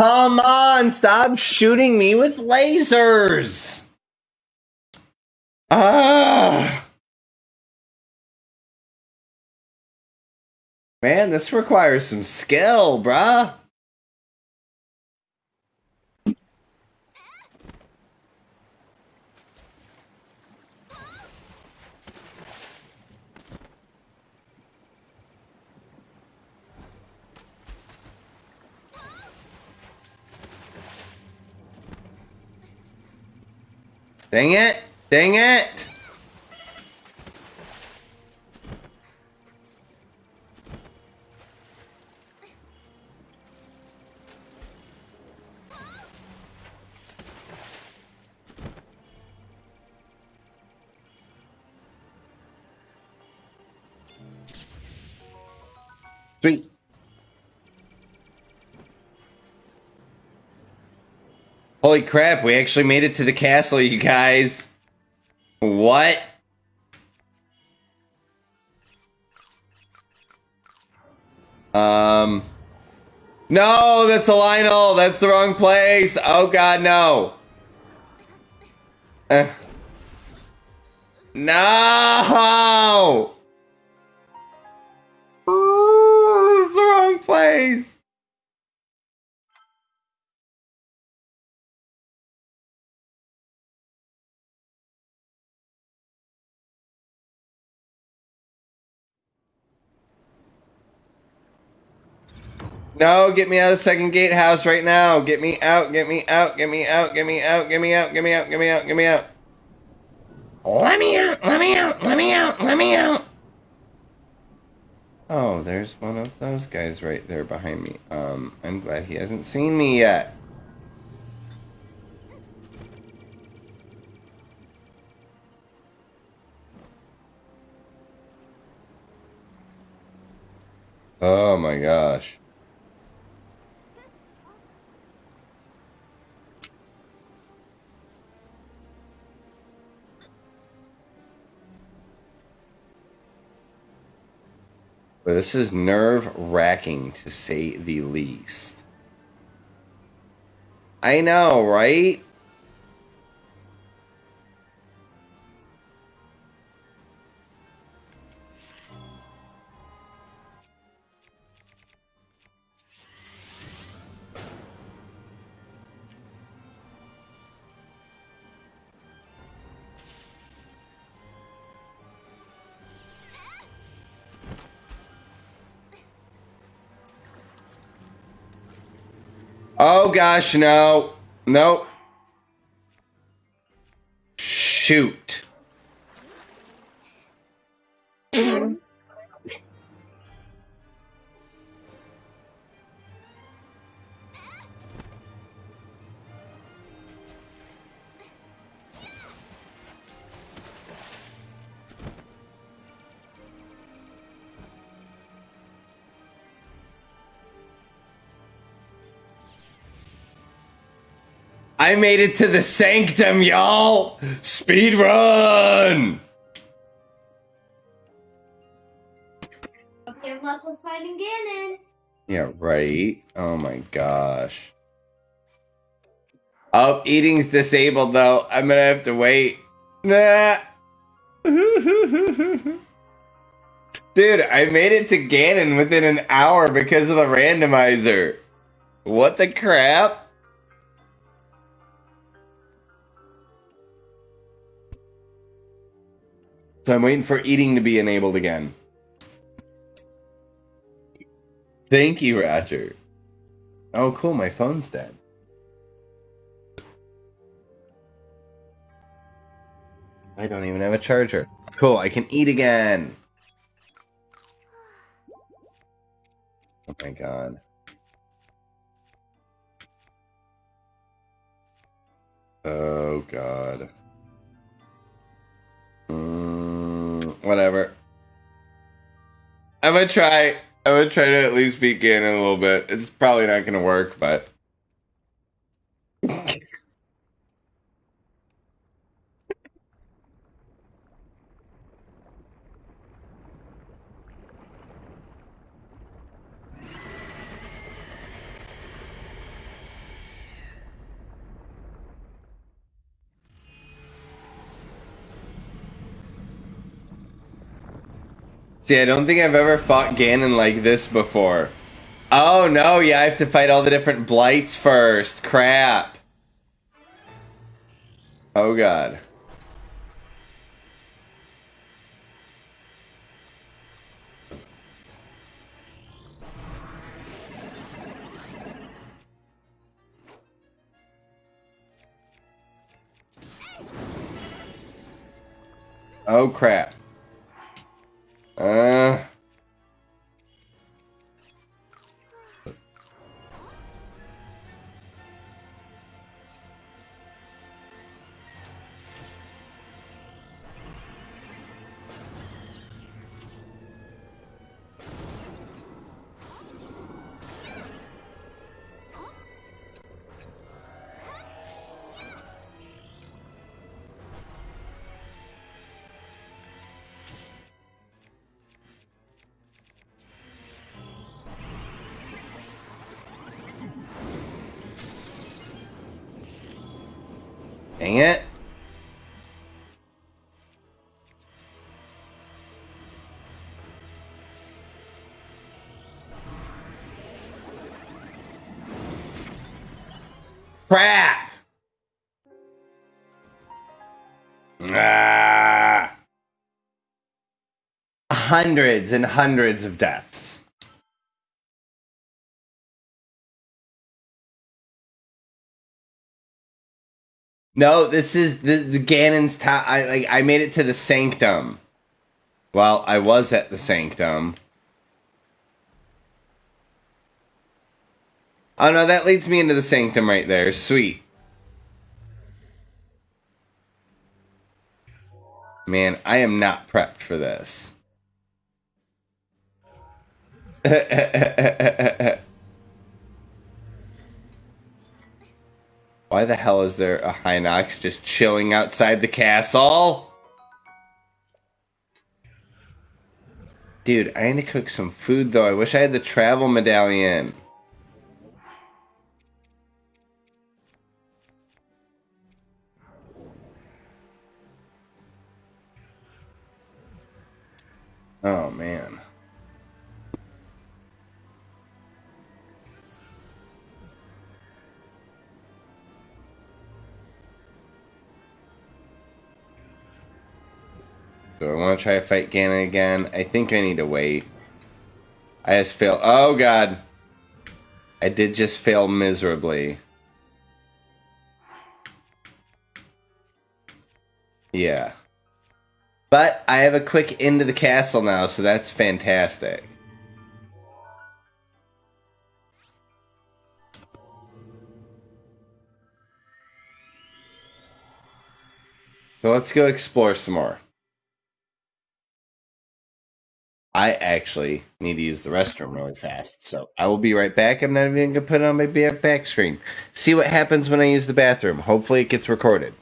Come on, stop shooting me with lasers. Ah. Man, this requires some skill, bruh. Dang it. Dang it! Sweet. Holy crap, we actually made it to the castle, you guys. What? Um. No, that's a Lynel. That's the wrong place. Oh god, no. Uh. No! Oh, it's the wrong place. No, get me out of the second gatehouse right now. Get me out, get me out, get me out, get me out, get me out, get me out, get me out, get me out. Let me out, let me out, let me out, let me out. Oh, there's one of those guys right there behind me. Um, I'm glad he hasn't seen me yet. Oh my gosh. But this is nerve wracking to say the least. I know, right? Oh gosh, no. Nope. Shoot. Made it to the sanctum, y'all! Speed run! Good luck with fighting Ganon. Yeah, right. Oh my gosh. Oh, eating's disabled though. I'm gonna have to wait. Nah. Dude, I made it to Ganon within an hour because of the randomizer. What the crap? So I'm waiting for eating to be enabled again. Thank you, Roger. Oh, cool. My phone's dead. I don't even have a charger. Cool. I can eat again. Oh my god. Oh god. Mm, whatever. I'm gonna try. I'm gonna try to at least beat Ganon a little bit. It's probably not gonna work, but. See, I don't think I've ever fought Ganon like this before. Oh no, yeah, I have to fight all the different blights first. Crap. Oh god. Oh crap. Uh. It. Crap! Ah. Hundreds and hundreds of deaths. No, this is the, the Ganon's top. I like I made it to the sanctum. Well, I was at the sanctum. Oh no, that leads me into the sanctum right there. Sweet. Man, I am not prepped for this. Why the hell is there a Hinox just chilling outside the castle? Dude, I need to cook some food though. I wish I had the travel medallion. Oh man. Do I want to try to fight Ganon again? I think I need to wait. I just fail. Oh god. I did just fail miserably. Yeah. But I have a quick into the castle now, so that's fantastic. So let's go explore some more. I actually need to use the restroom really fast, so I will be right back. I'm not even gonna put it on my back screen. See what happens when I use the bathroom. Hopefully, it gets recorded.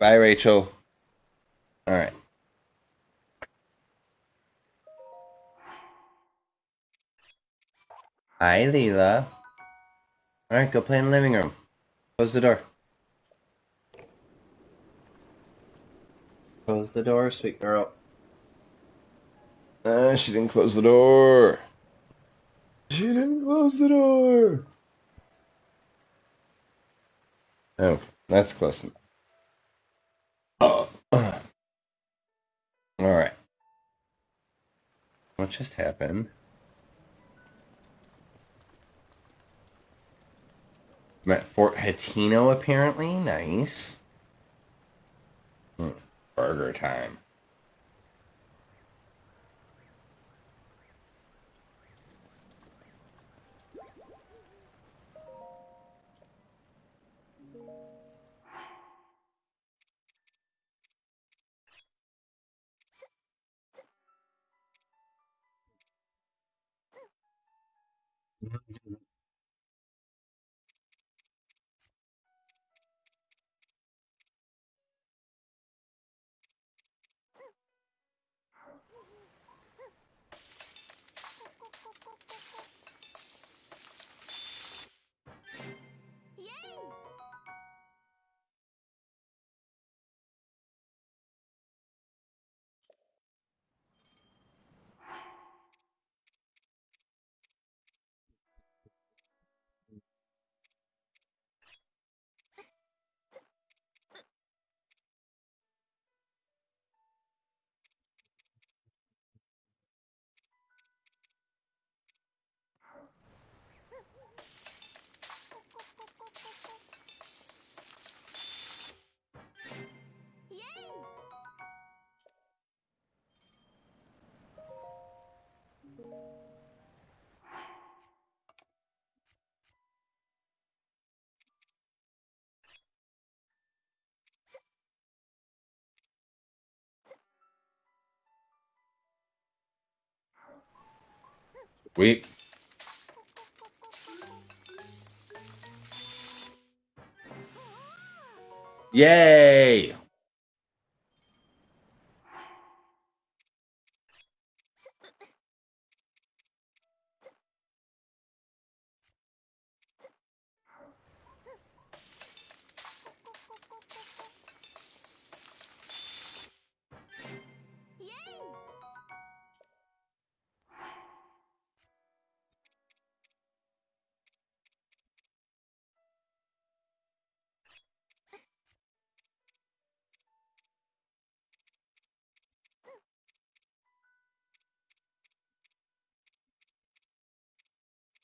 Bye, Rachel. All right. Hi, Leela. All right, go play in the living room. Close the door. Close the door, sweet girl. Uh, she didn't close the door. She didn't close the door. Oh, that's close enough. What just happened? I'm at Fort Hateno, apparently. Nice. Hmm, Burger time. Mm-hmm. Sweet. Yay!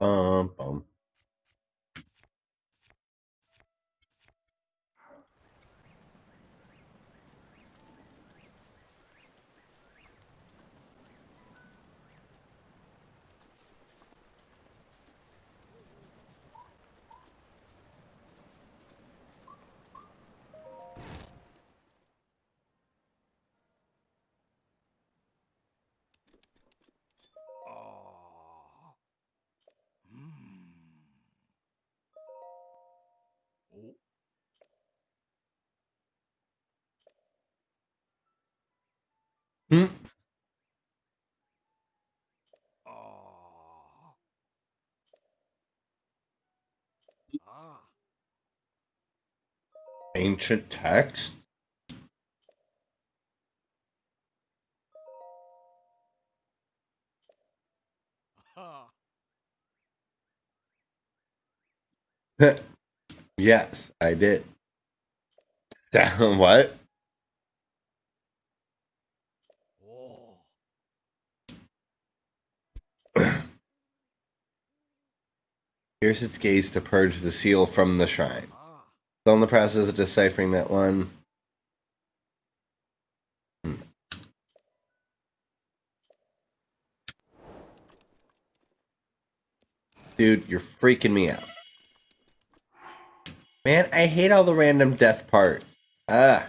Um, Hmm? Oh. Ah. Ancient text? yes, I did. what? Pierce its gaze to purge the seal from the shrine. Still in the process of deciphering that one. Dude, you're freaking me out. Man, I hate all the random death parts. Ah.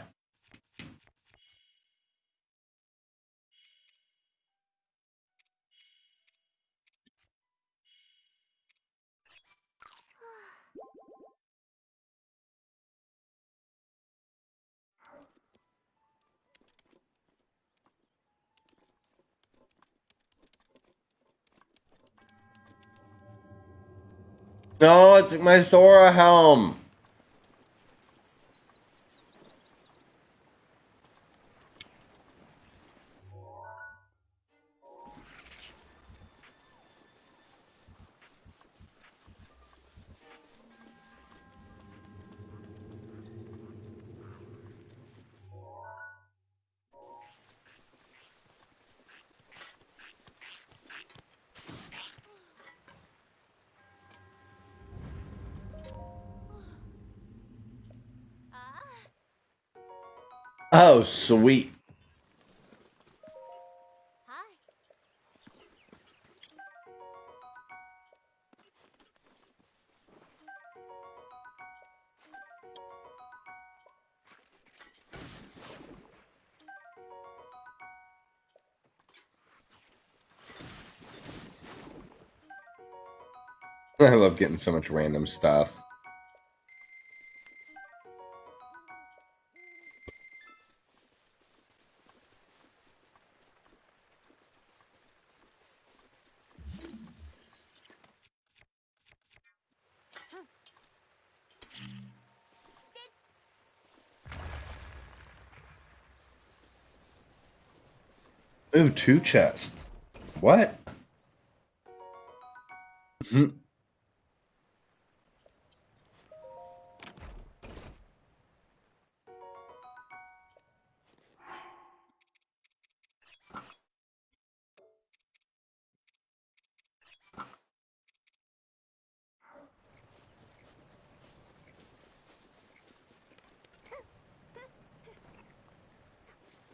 No, it's my Zora helm. Oh, sweet. I love getting so much random stuff. Ooh, two chests. What? Mm-hmm.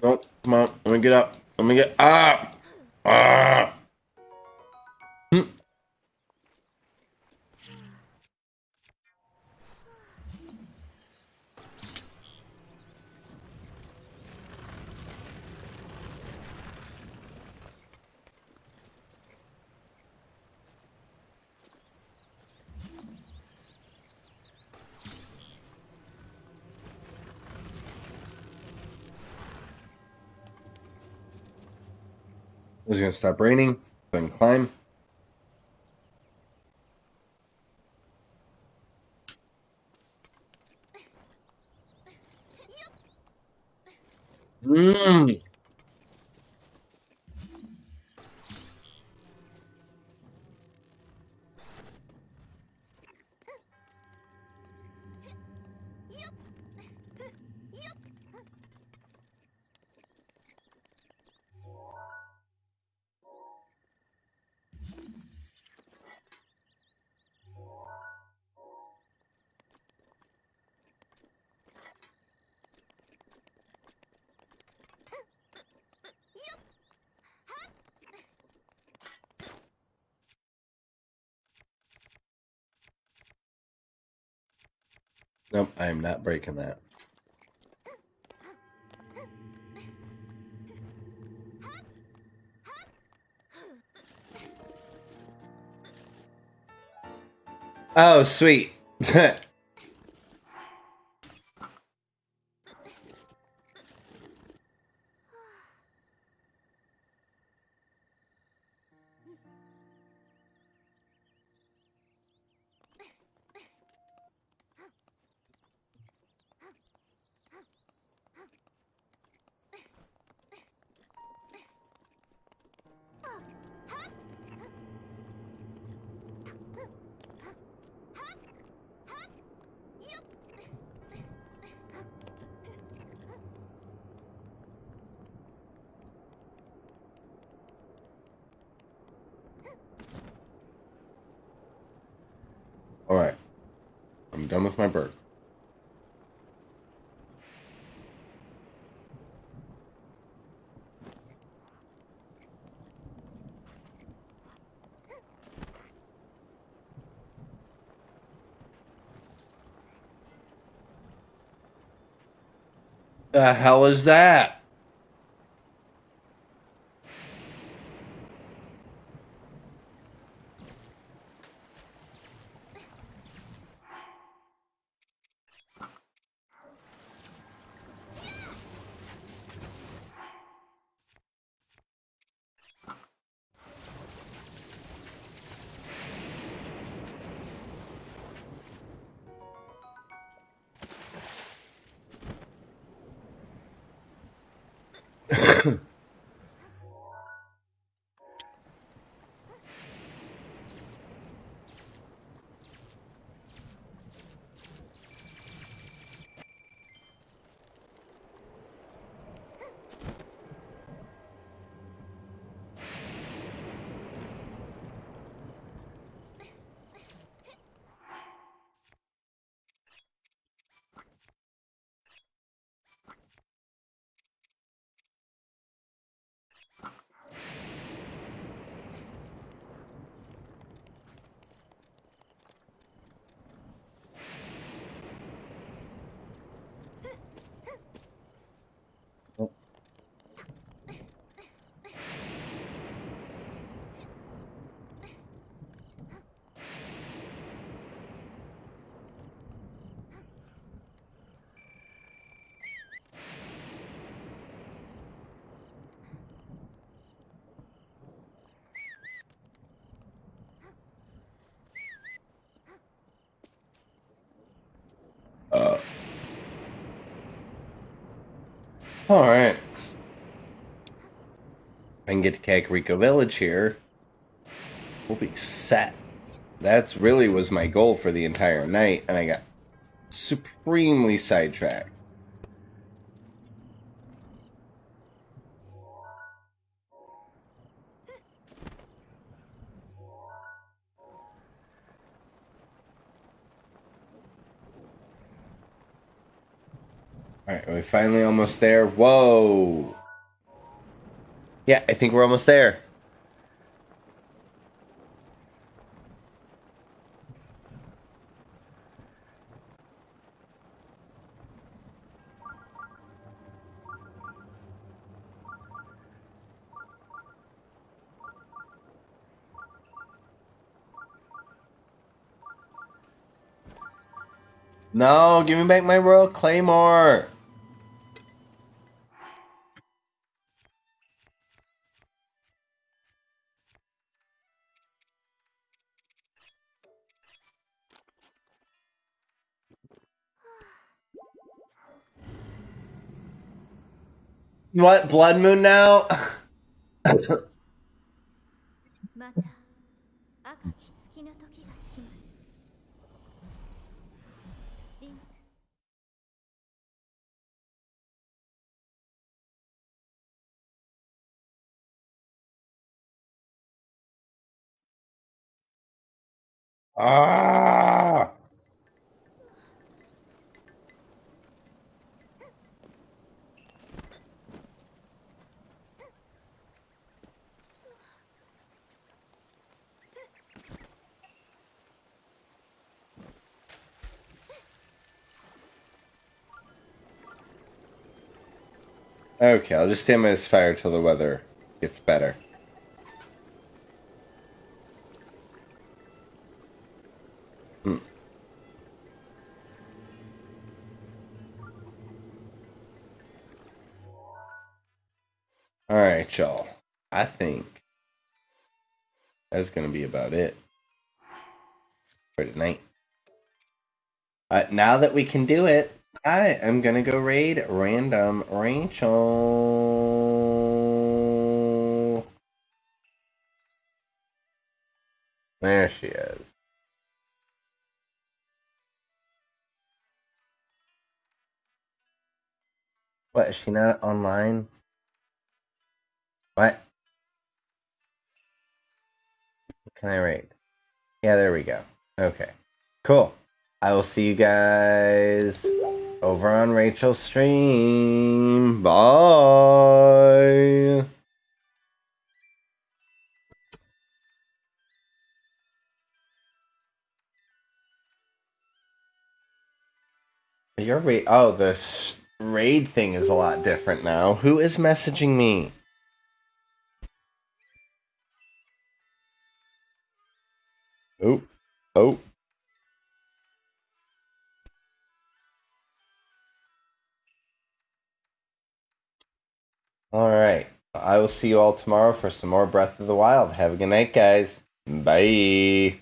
Oh, come on. Let me get up. Let me get up. Ah. Stop raining. Then climb. Breaking that. Oh, sweet. with my bird. The hell is that? All right. I can get to Kakariko Village here. We'll be set. That's really was my goal for the entire night, and I got supremely sidetracked. Alright, are we finally almost there? Whoa! Yeah, I think we're almost there. No, give me back my Royal Claymore. what Blood Moon now? ah! Okay, I'll just by this fire till the weather gets better. Hmm. Alright, y'all. I think that's going to be about it for tonight. Uh, now that we can do it, I am gonna go raid random Rachel. There she is. What, is she not online? What? Can I raid? Yeah, there we go. Okay. Cool. I will see you guys over on Rachel's stream. Bye. Your raid. Oh, the s- raid thing is a lot different now. Who is messaging me? Oh, oh. All right. I will see you all tomorrow for some more Breath of the Wild. Have a good night, guys. Bye.